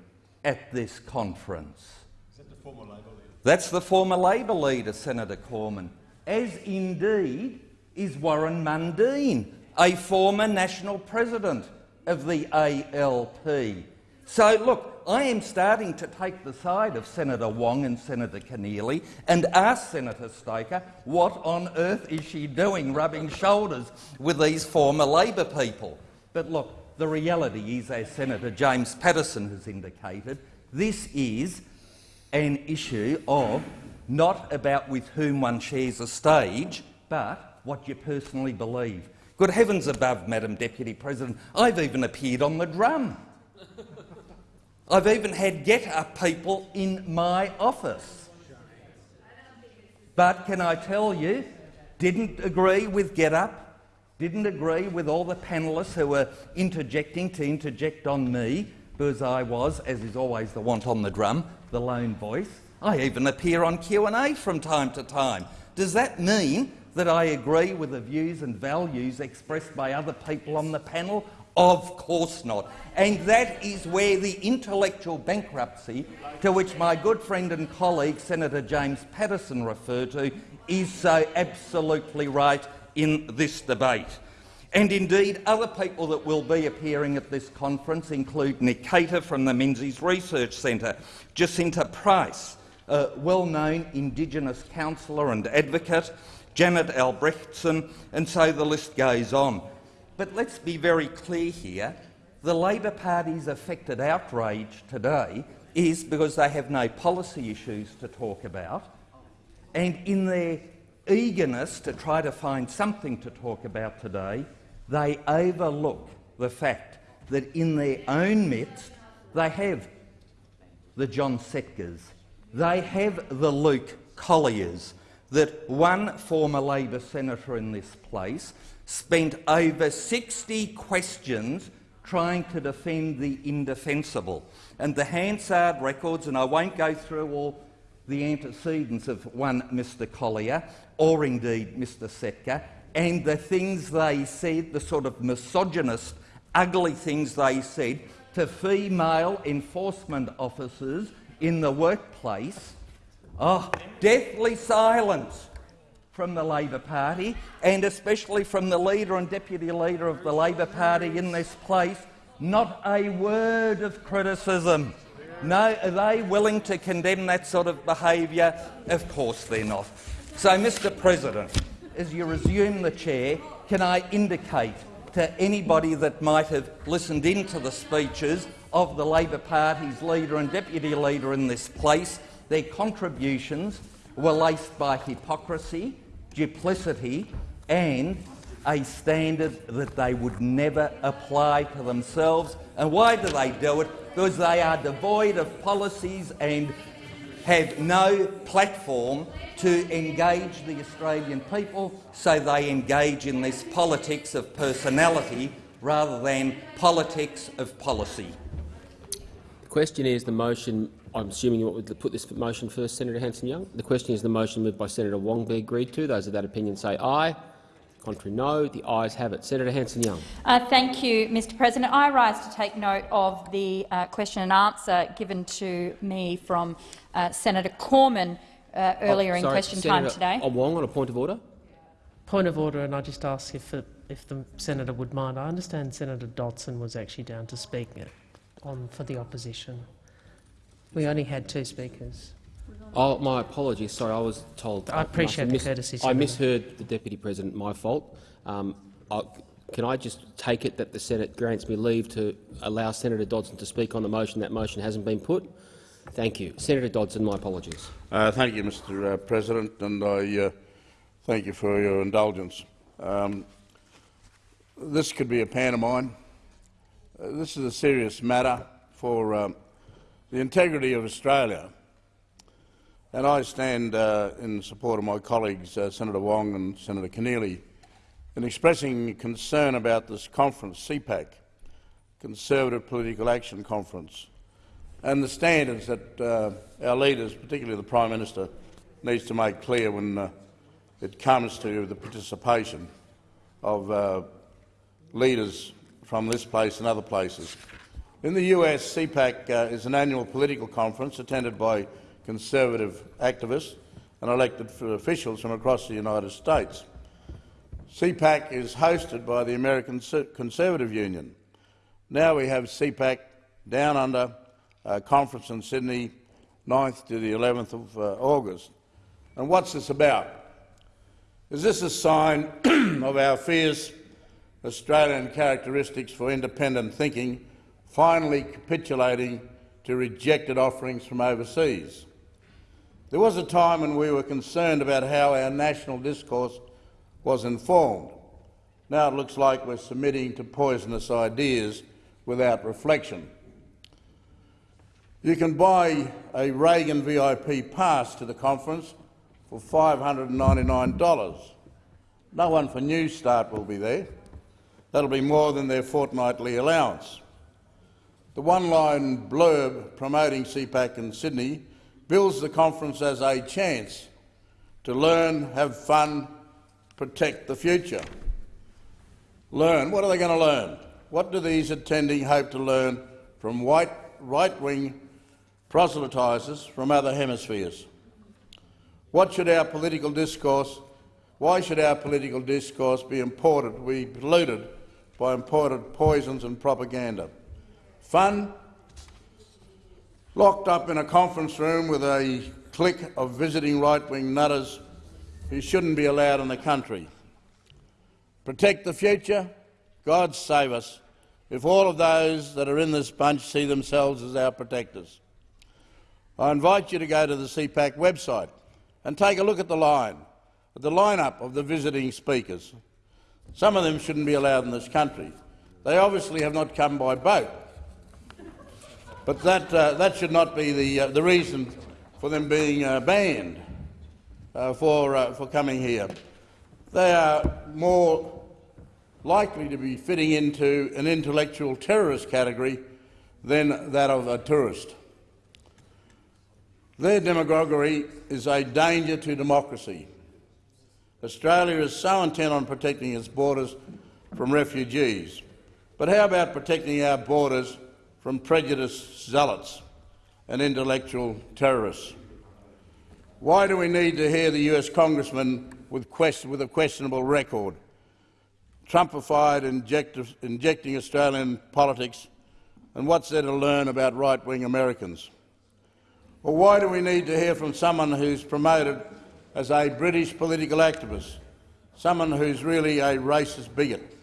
at this conference. Is that the former Labor leader? That's the former Labor leader, Senator Cormann, as indeed is Warren Mundine, a former national president of the ALP. So, look, I am starting to take the side of Senator Wong and Senator Keneally and ask Senator Stoker what on earth is she doing rubbing shoulders with these former Labor people. But look, the reality is, as Senator James Paterson has indicated, this is an issue of not about with whom one shares a stage, but what you personally believe. Good heavens above, Madam Deputy President, I've even appeared on the drum. I've even had get-up people in my office. But can I tell you, didn't agree with get-up, didn't agree with all the panellists who were interjecting to interject on me, because I was, as is always the want on the drum, the lone voice. I even appear on Q&A from time to time. Does that mean that I agree with the views and values expressed by other people on the panel? Of course not. And that is where the intellectual bankruptcy to which my good friend and colleague Senator James Paterson referred to is so absolutely right in this debate. And indeed, other people that will be appearing at this conference include Nick Cater from the Menzies Research Centre, Jacinta Price, a well-known Indigenous counsellor and advocate, Janet Albrechtsen, and so the list goes on. But let's be very clear here. The Labor Party's affected outrage today is because they have no policy issues to talk about, and in their eagerness to try to find something to talk about today, they overlook the fact that in their own midst they have the John Setkas, they have the Luke Colliers, that one former Labor senator in this place spent over 60 questions trying to defend the indefensible. And the Hansard records, and I won't go through all the antecedents of one Mr Collier, or indeed Mr Setka, and the things they said, the sort of misogynist, ugly things they said to female enforcement officers in the workplace, Oh, deathly silence from the Labor Party, and especially from the leader and deputy leader of the Labor Party in this place. Not a word of criticism. No, are they willing to condemn that sort of behaviour? Of course they're not. So, Mr President, as you resume the chair, can I indicate to anybody that might have listened into the speeches of the Labor Party's leader and deputy leader in this place their contributions were laced by hypocrisy, duplicity and a standard that they would never apply to themselves. And why do they do it? Because they are devoid of policies and have no platform to engage the Australian people, so they engage in this politics of personality rather than politics of policy. The question is the motion I'm assuming you want to put this motion first, Senator Hanson-Young. The question is the motion moved by Senator Wong be agreed to. Those of that opinion say aye. Contrary, no. The ayes have it. Senator Hanson-Young. Uh, thank you, Mr President. I rise to take note of the uh, question and answer given to me from uh, Senator Cormann uh, earlier Oh, in question Senator time today. Wong on a point of order. Point of order, and I just ask if, it, if the senator would mind. I understand Senator Dodson was actually down to speak on for the opposition. We only had two speakers. Oh, my apologies. Sorry, I was told. I appreciate the courtesy, I misheard the Deputy President. My fault. Um, I, can I just take it that the Senate grants me leave to allow Senator Dodson to speak on the motion? That motion hasn't been put. Thank you. Senator Dodson, my apologies. Uh, thank you, Mr uh, President, and I uh, thank you for your indulgence. Um, this could be a pantomime. Uh, this is a serious matter for um, the integrity of Australia, and I stand uh, in support of my colleagues, uh, Senator Wong and Senator Keneally, in expressing concern about this conference, CPAC, Conservative Political Action Conference, and the standards that uh, our leaders, particularly the Prime Minister, needs to make clear when uh, it comes to the participation of uh, leaders from this place and other places. In the US, CPAC uh, is an annual political conference attended by conservative activists and elected officials from across the United States. CPAC is hosted by the American Conservative Union. Now we have CPAC down under uh, conference in Sydney, 9th to the 11th of uh, August. And what's this about? Is this a sign of our fierce Australian characteristics for independent thinking finally capitulating to rejected offerings from overseas? There was a time when we were concerned about how our national discourse was informed. Now it looks like we're submitting to poisonous ideas without reflection. You can buy a Reagan VIP pass to the conference for $599. No one for Newstart will be there. That'll be more than their fortnightly allowance. The one-line blurb promoting CPAC in Sydney bills the conference as a chance to learn, have fun, protect the future. Learn. What are they going to learn? What do these attending hope to learn from white right-wing proselytisers from other hemispheres? What should our political discourse, why should our political discourse be imported, be polluted by imported poisons and propaganda? Fun? Locked up in a conference room with a clique of visiting right-wing nutters who shouldn't be allowed in the country. Protect the future? God save us if all of those that are in this bunch see themselves as our protectors. I invite you to go to the CPAC website and take a look at the line, at the lineup of the visiting speakers. Some of them shouldn't be allowed in this country. They obviously have not come by boat. But that, uh, that should not be the, uh, the reason for them being uh, banned uh, for, uh, for coming here. They are more likely to be fitting into an intellectual terrorist category than that of a tourist. Their demagoguery is a danger to democracy. Australia is so intent on protecting its borders from refugees. But how about protecting our borders from prejudiced zealots and intellectual terrorists? Why do we need to hear the US congressman with, with a questionable record, Trumpified injecting Australian politics, and what's there to learn about right-wing Americans? Or why do we need to hear from someone who's promoted as a British political activist, someone who's really a racist bigot?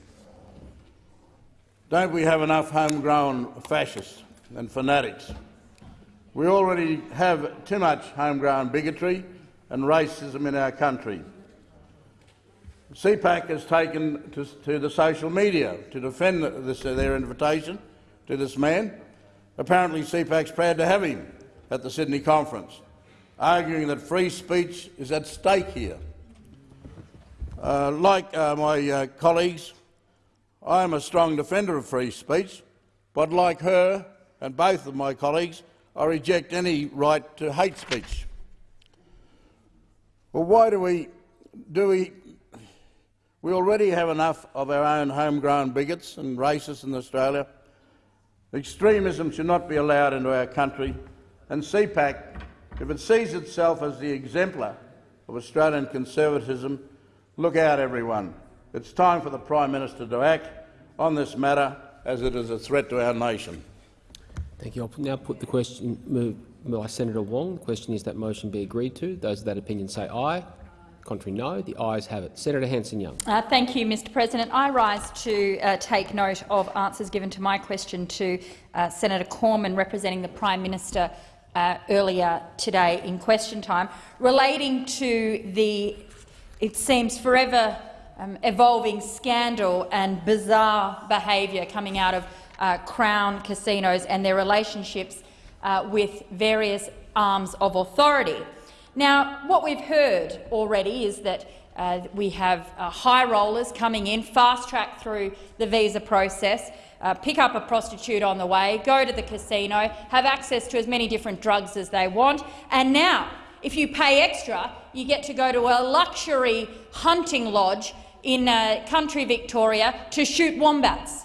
Don't we have enough homegrown fascists and fanatics? We already have too much homegrown bigotry and racism in our country. CPAC has taken to, to the social media to defend this, their invitation to this man. Apparently CPAC's proud to have him at the Sydney conference, arguing that free speech is at stake here. Uh, like uh, my uh, colleagues, I am a strong defender of free speech, but like her and both of my colleagues, I reject any right to hate speech. Well, why do we do we we already have enough of our own homegrown bigots and racists in Australia. Extremism should not be allowed into our country, and CPAC, if it sees itself as the exemplar of Australian conservatism, look out, everyone. It's time for the Prime Minister to act on this matter, as it is a threat to our nation. Thank you. I'll now put the question moved by Senator Wong. The question is that motion be agreed to. Those of that opinion say aye. Contrary, no. The ayes have it. Senator Hanson-Young. Uh, thank you, Mr President. I rise to uh, take note of answers given to my question to uh, Senator Cormann, representing the Prime Minister uh, earlier today in question time, relating to the, it seems, forever um, evolving scandal and bizarre behaviour coming out of uh, Crown casinos and their relationships uh, with various arms of authority. Now, what we've heard already is that uh, we have uh, high rollers coming in, fast-track through the visa process, uh, pick up a prostitute on the way, go to the casino, have access to as many different drugs as they want, and now, if you pay extra, you get to go to a luxury hunting lodge in uh, country Victoria to shoot wombats.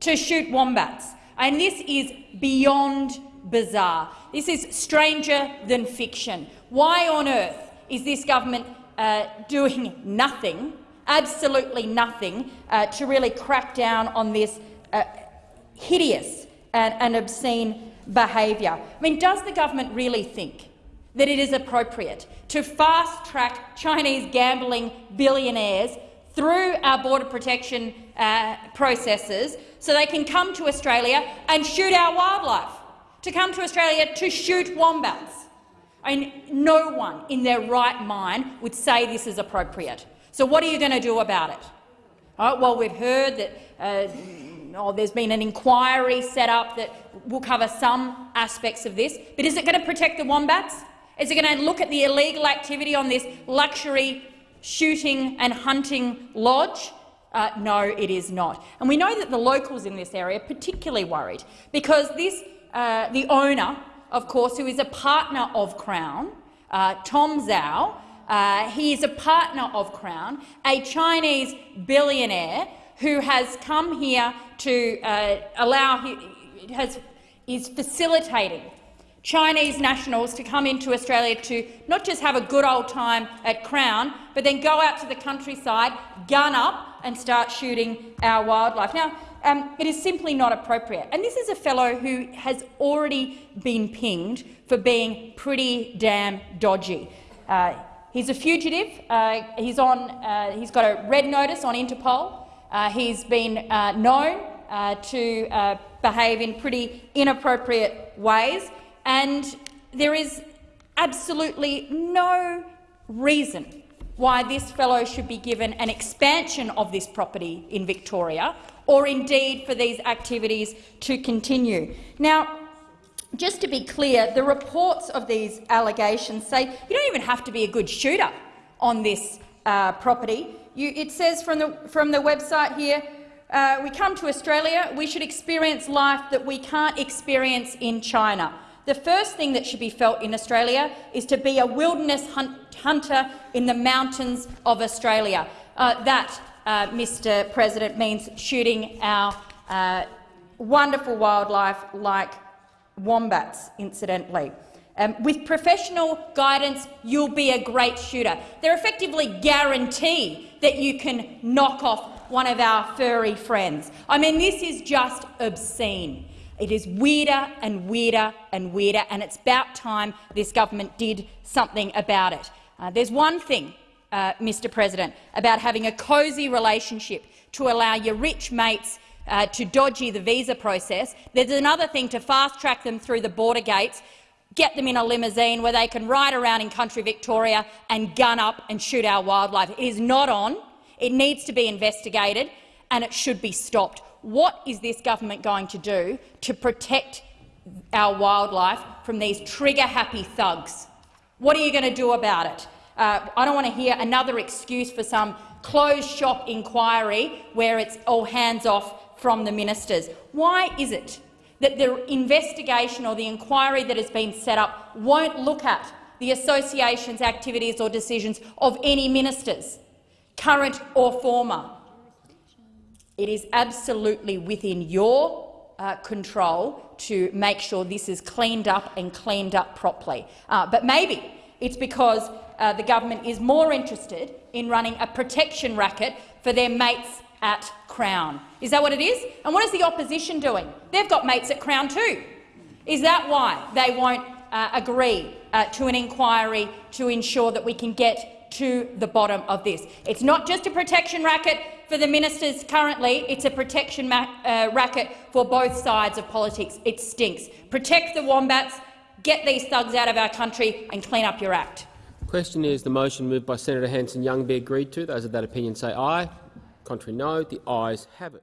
To shoot wombats. And this is beyond bizarre. This is stranger than fiction. Why on earth is this government uh, doing nothing, absolutely nothing, uh, to really crack down on this uh, hideous and, and obscene behaviour? I mean, does the government really think that it is appropriate to fast-track Chinese gambling billionaires through our border protection uh, processes so they can come to Australia and shoot our wildlife, to come to Australia to shoot wombats? I mean, no one in their right mind would say this is appropriate. So what are you going to do about it? Right, well, we've heard that uh, oh, there's been an inquiry set up that will cover some aspects of this, but is it going to protect the wombats? Is it going to look at the illegal activity on this luxury shooting and hunting lodge? Uh, no, it is not. And we know that the locals in this area are particularly worried because this, uh, the owner of course, who is a partner of Crown, uh, Tom Zhao. Uh, he is a partner of Crown, a Chinese billionaire who has come here to uh, allow, has, is facilitating Chinese nationals to come into Australia to not just have a good old time at Crown, but then go out to the countryside, gun up and start shooting our wildlife. Now, um, it is simply not appropriate. And this is a fellow who has already been pinged for being pretty damn dodgy. Uh, he's a fugitive. Uh, he's, on, uh, he's got a red notice on Interpol. Uh, he's been uh, known uh, to behave in pretty inappropriate ways, and there is absolutely no reason why this fellow should be given an expansion of this property in Victoria or indeed for these activities to continue. Now, just to be clear, the reports of these allegations say you don't even have to be a good shooter on this uh, property. You, it says from the, from the website here, uh, we come to Australia, we should experience life that we can't experience in China. The first thing that should be felt in Australia is to be a wilderness hunt hunter in the mountains of Australia. Uh, that uh, Mr President, means shooting our uh, wonderful wildlife like wombats, incidentally. Um, with professional guidance, you'll be a great shooter. They're effectively guarantee that you can knock off one of our furry friends. I mean, this is just obscene. It is weirder and weirder and weirder, and it's about time this government did something about it. Uh, there's one thing uh, Mr President, about having a cosy relationship to allow your rich mates uh, to dodgy the visa process. There's another thing to fast-track them through the border gates, get them in a limousine where they can ride around in country Victoria and gun up and shoot our wildlife. It is not on. It needs to be investigated and it should be stopped. What is this government going to do to protect our wildlife from these trigger-happy thugs? What are you going to do about it? Uh, I don't want to hear another excuse for some closed-shop inquiry where it's all hands off from the ministers. Why is it that the investigation or the inquiry that has been set up won't look at the association's activities or decisions of any ministers, current or former. It is absolutely within your uh, control to make sure this is cleaned up and cleaned up properly. Uh, but maybe it's because uh, the government is more interested in running a protection racket for their mates at Crown. Is that what it is? And what is the opposition doing? They've got mates at Crown too. Is that why they won't uh, agree uh, to an inquiry to ensure that we can get to the bottom of this? It's not just a protection racket for the ministers currently, it's a protection uh, racket for both sides of politics. It stinks. Protect the wombats, get these thugs out of our country and clean up your act. The Question is the motion moved by Senator Hanson-Young be agreed to. Those of that opinion say aye. Contrary no. The ayes have it.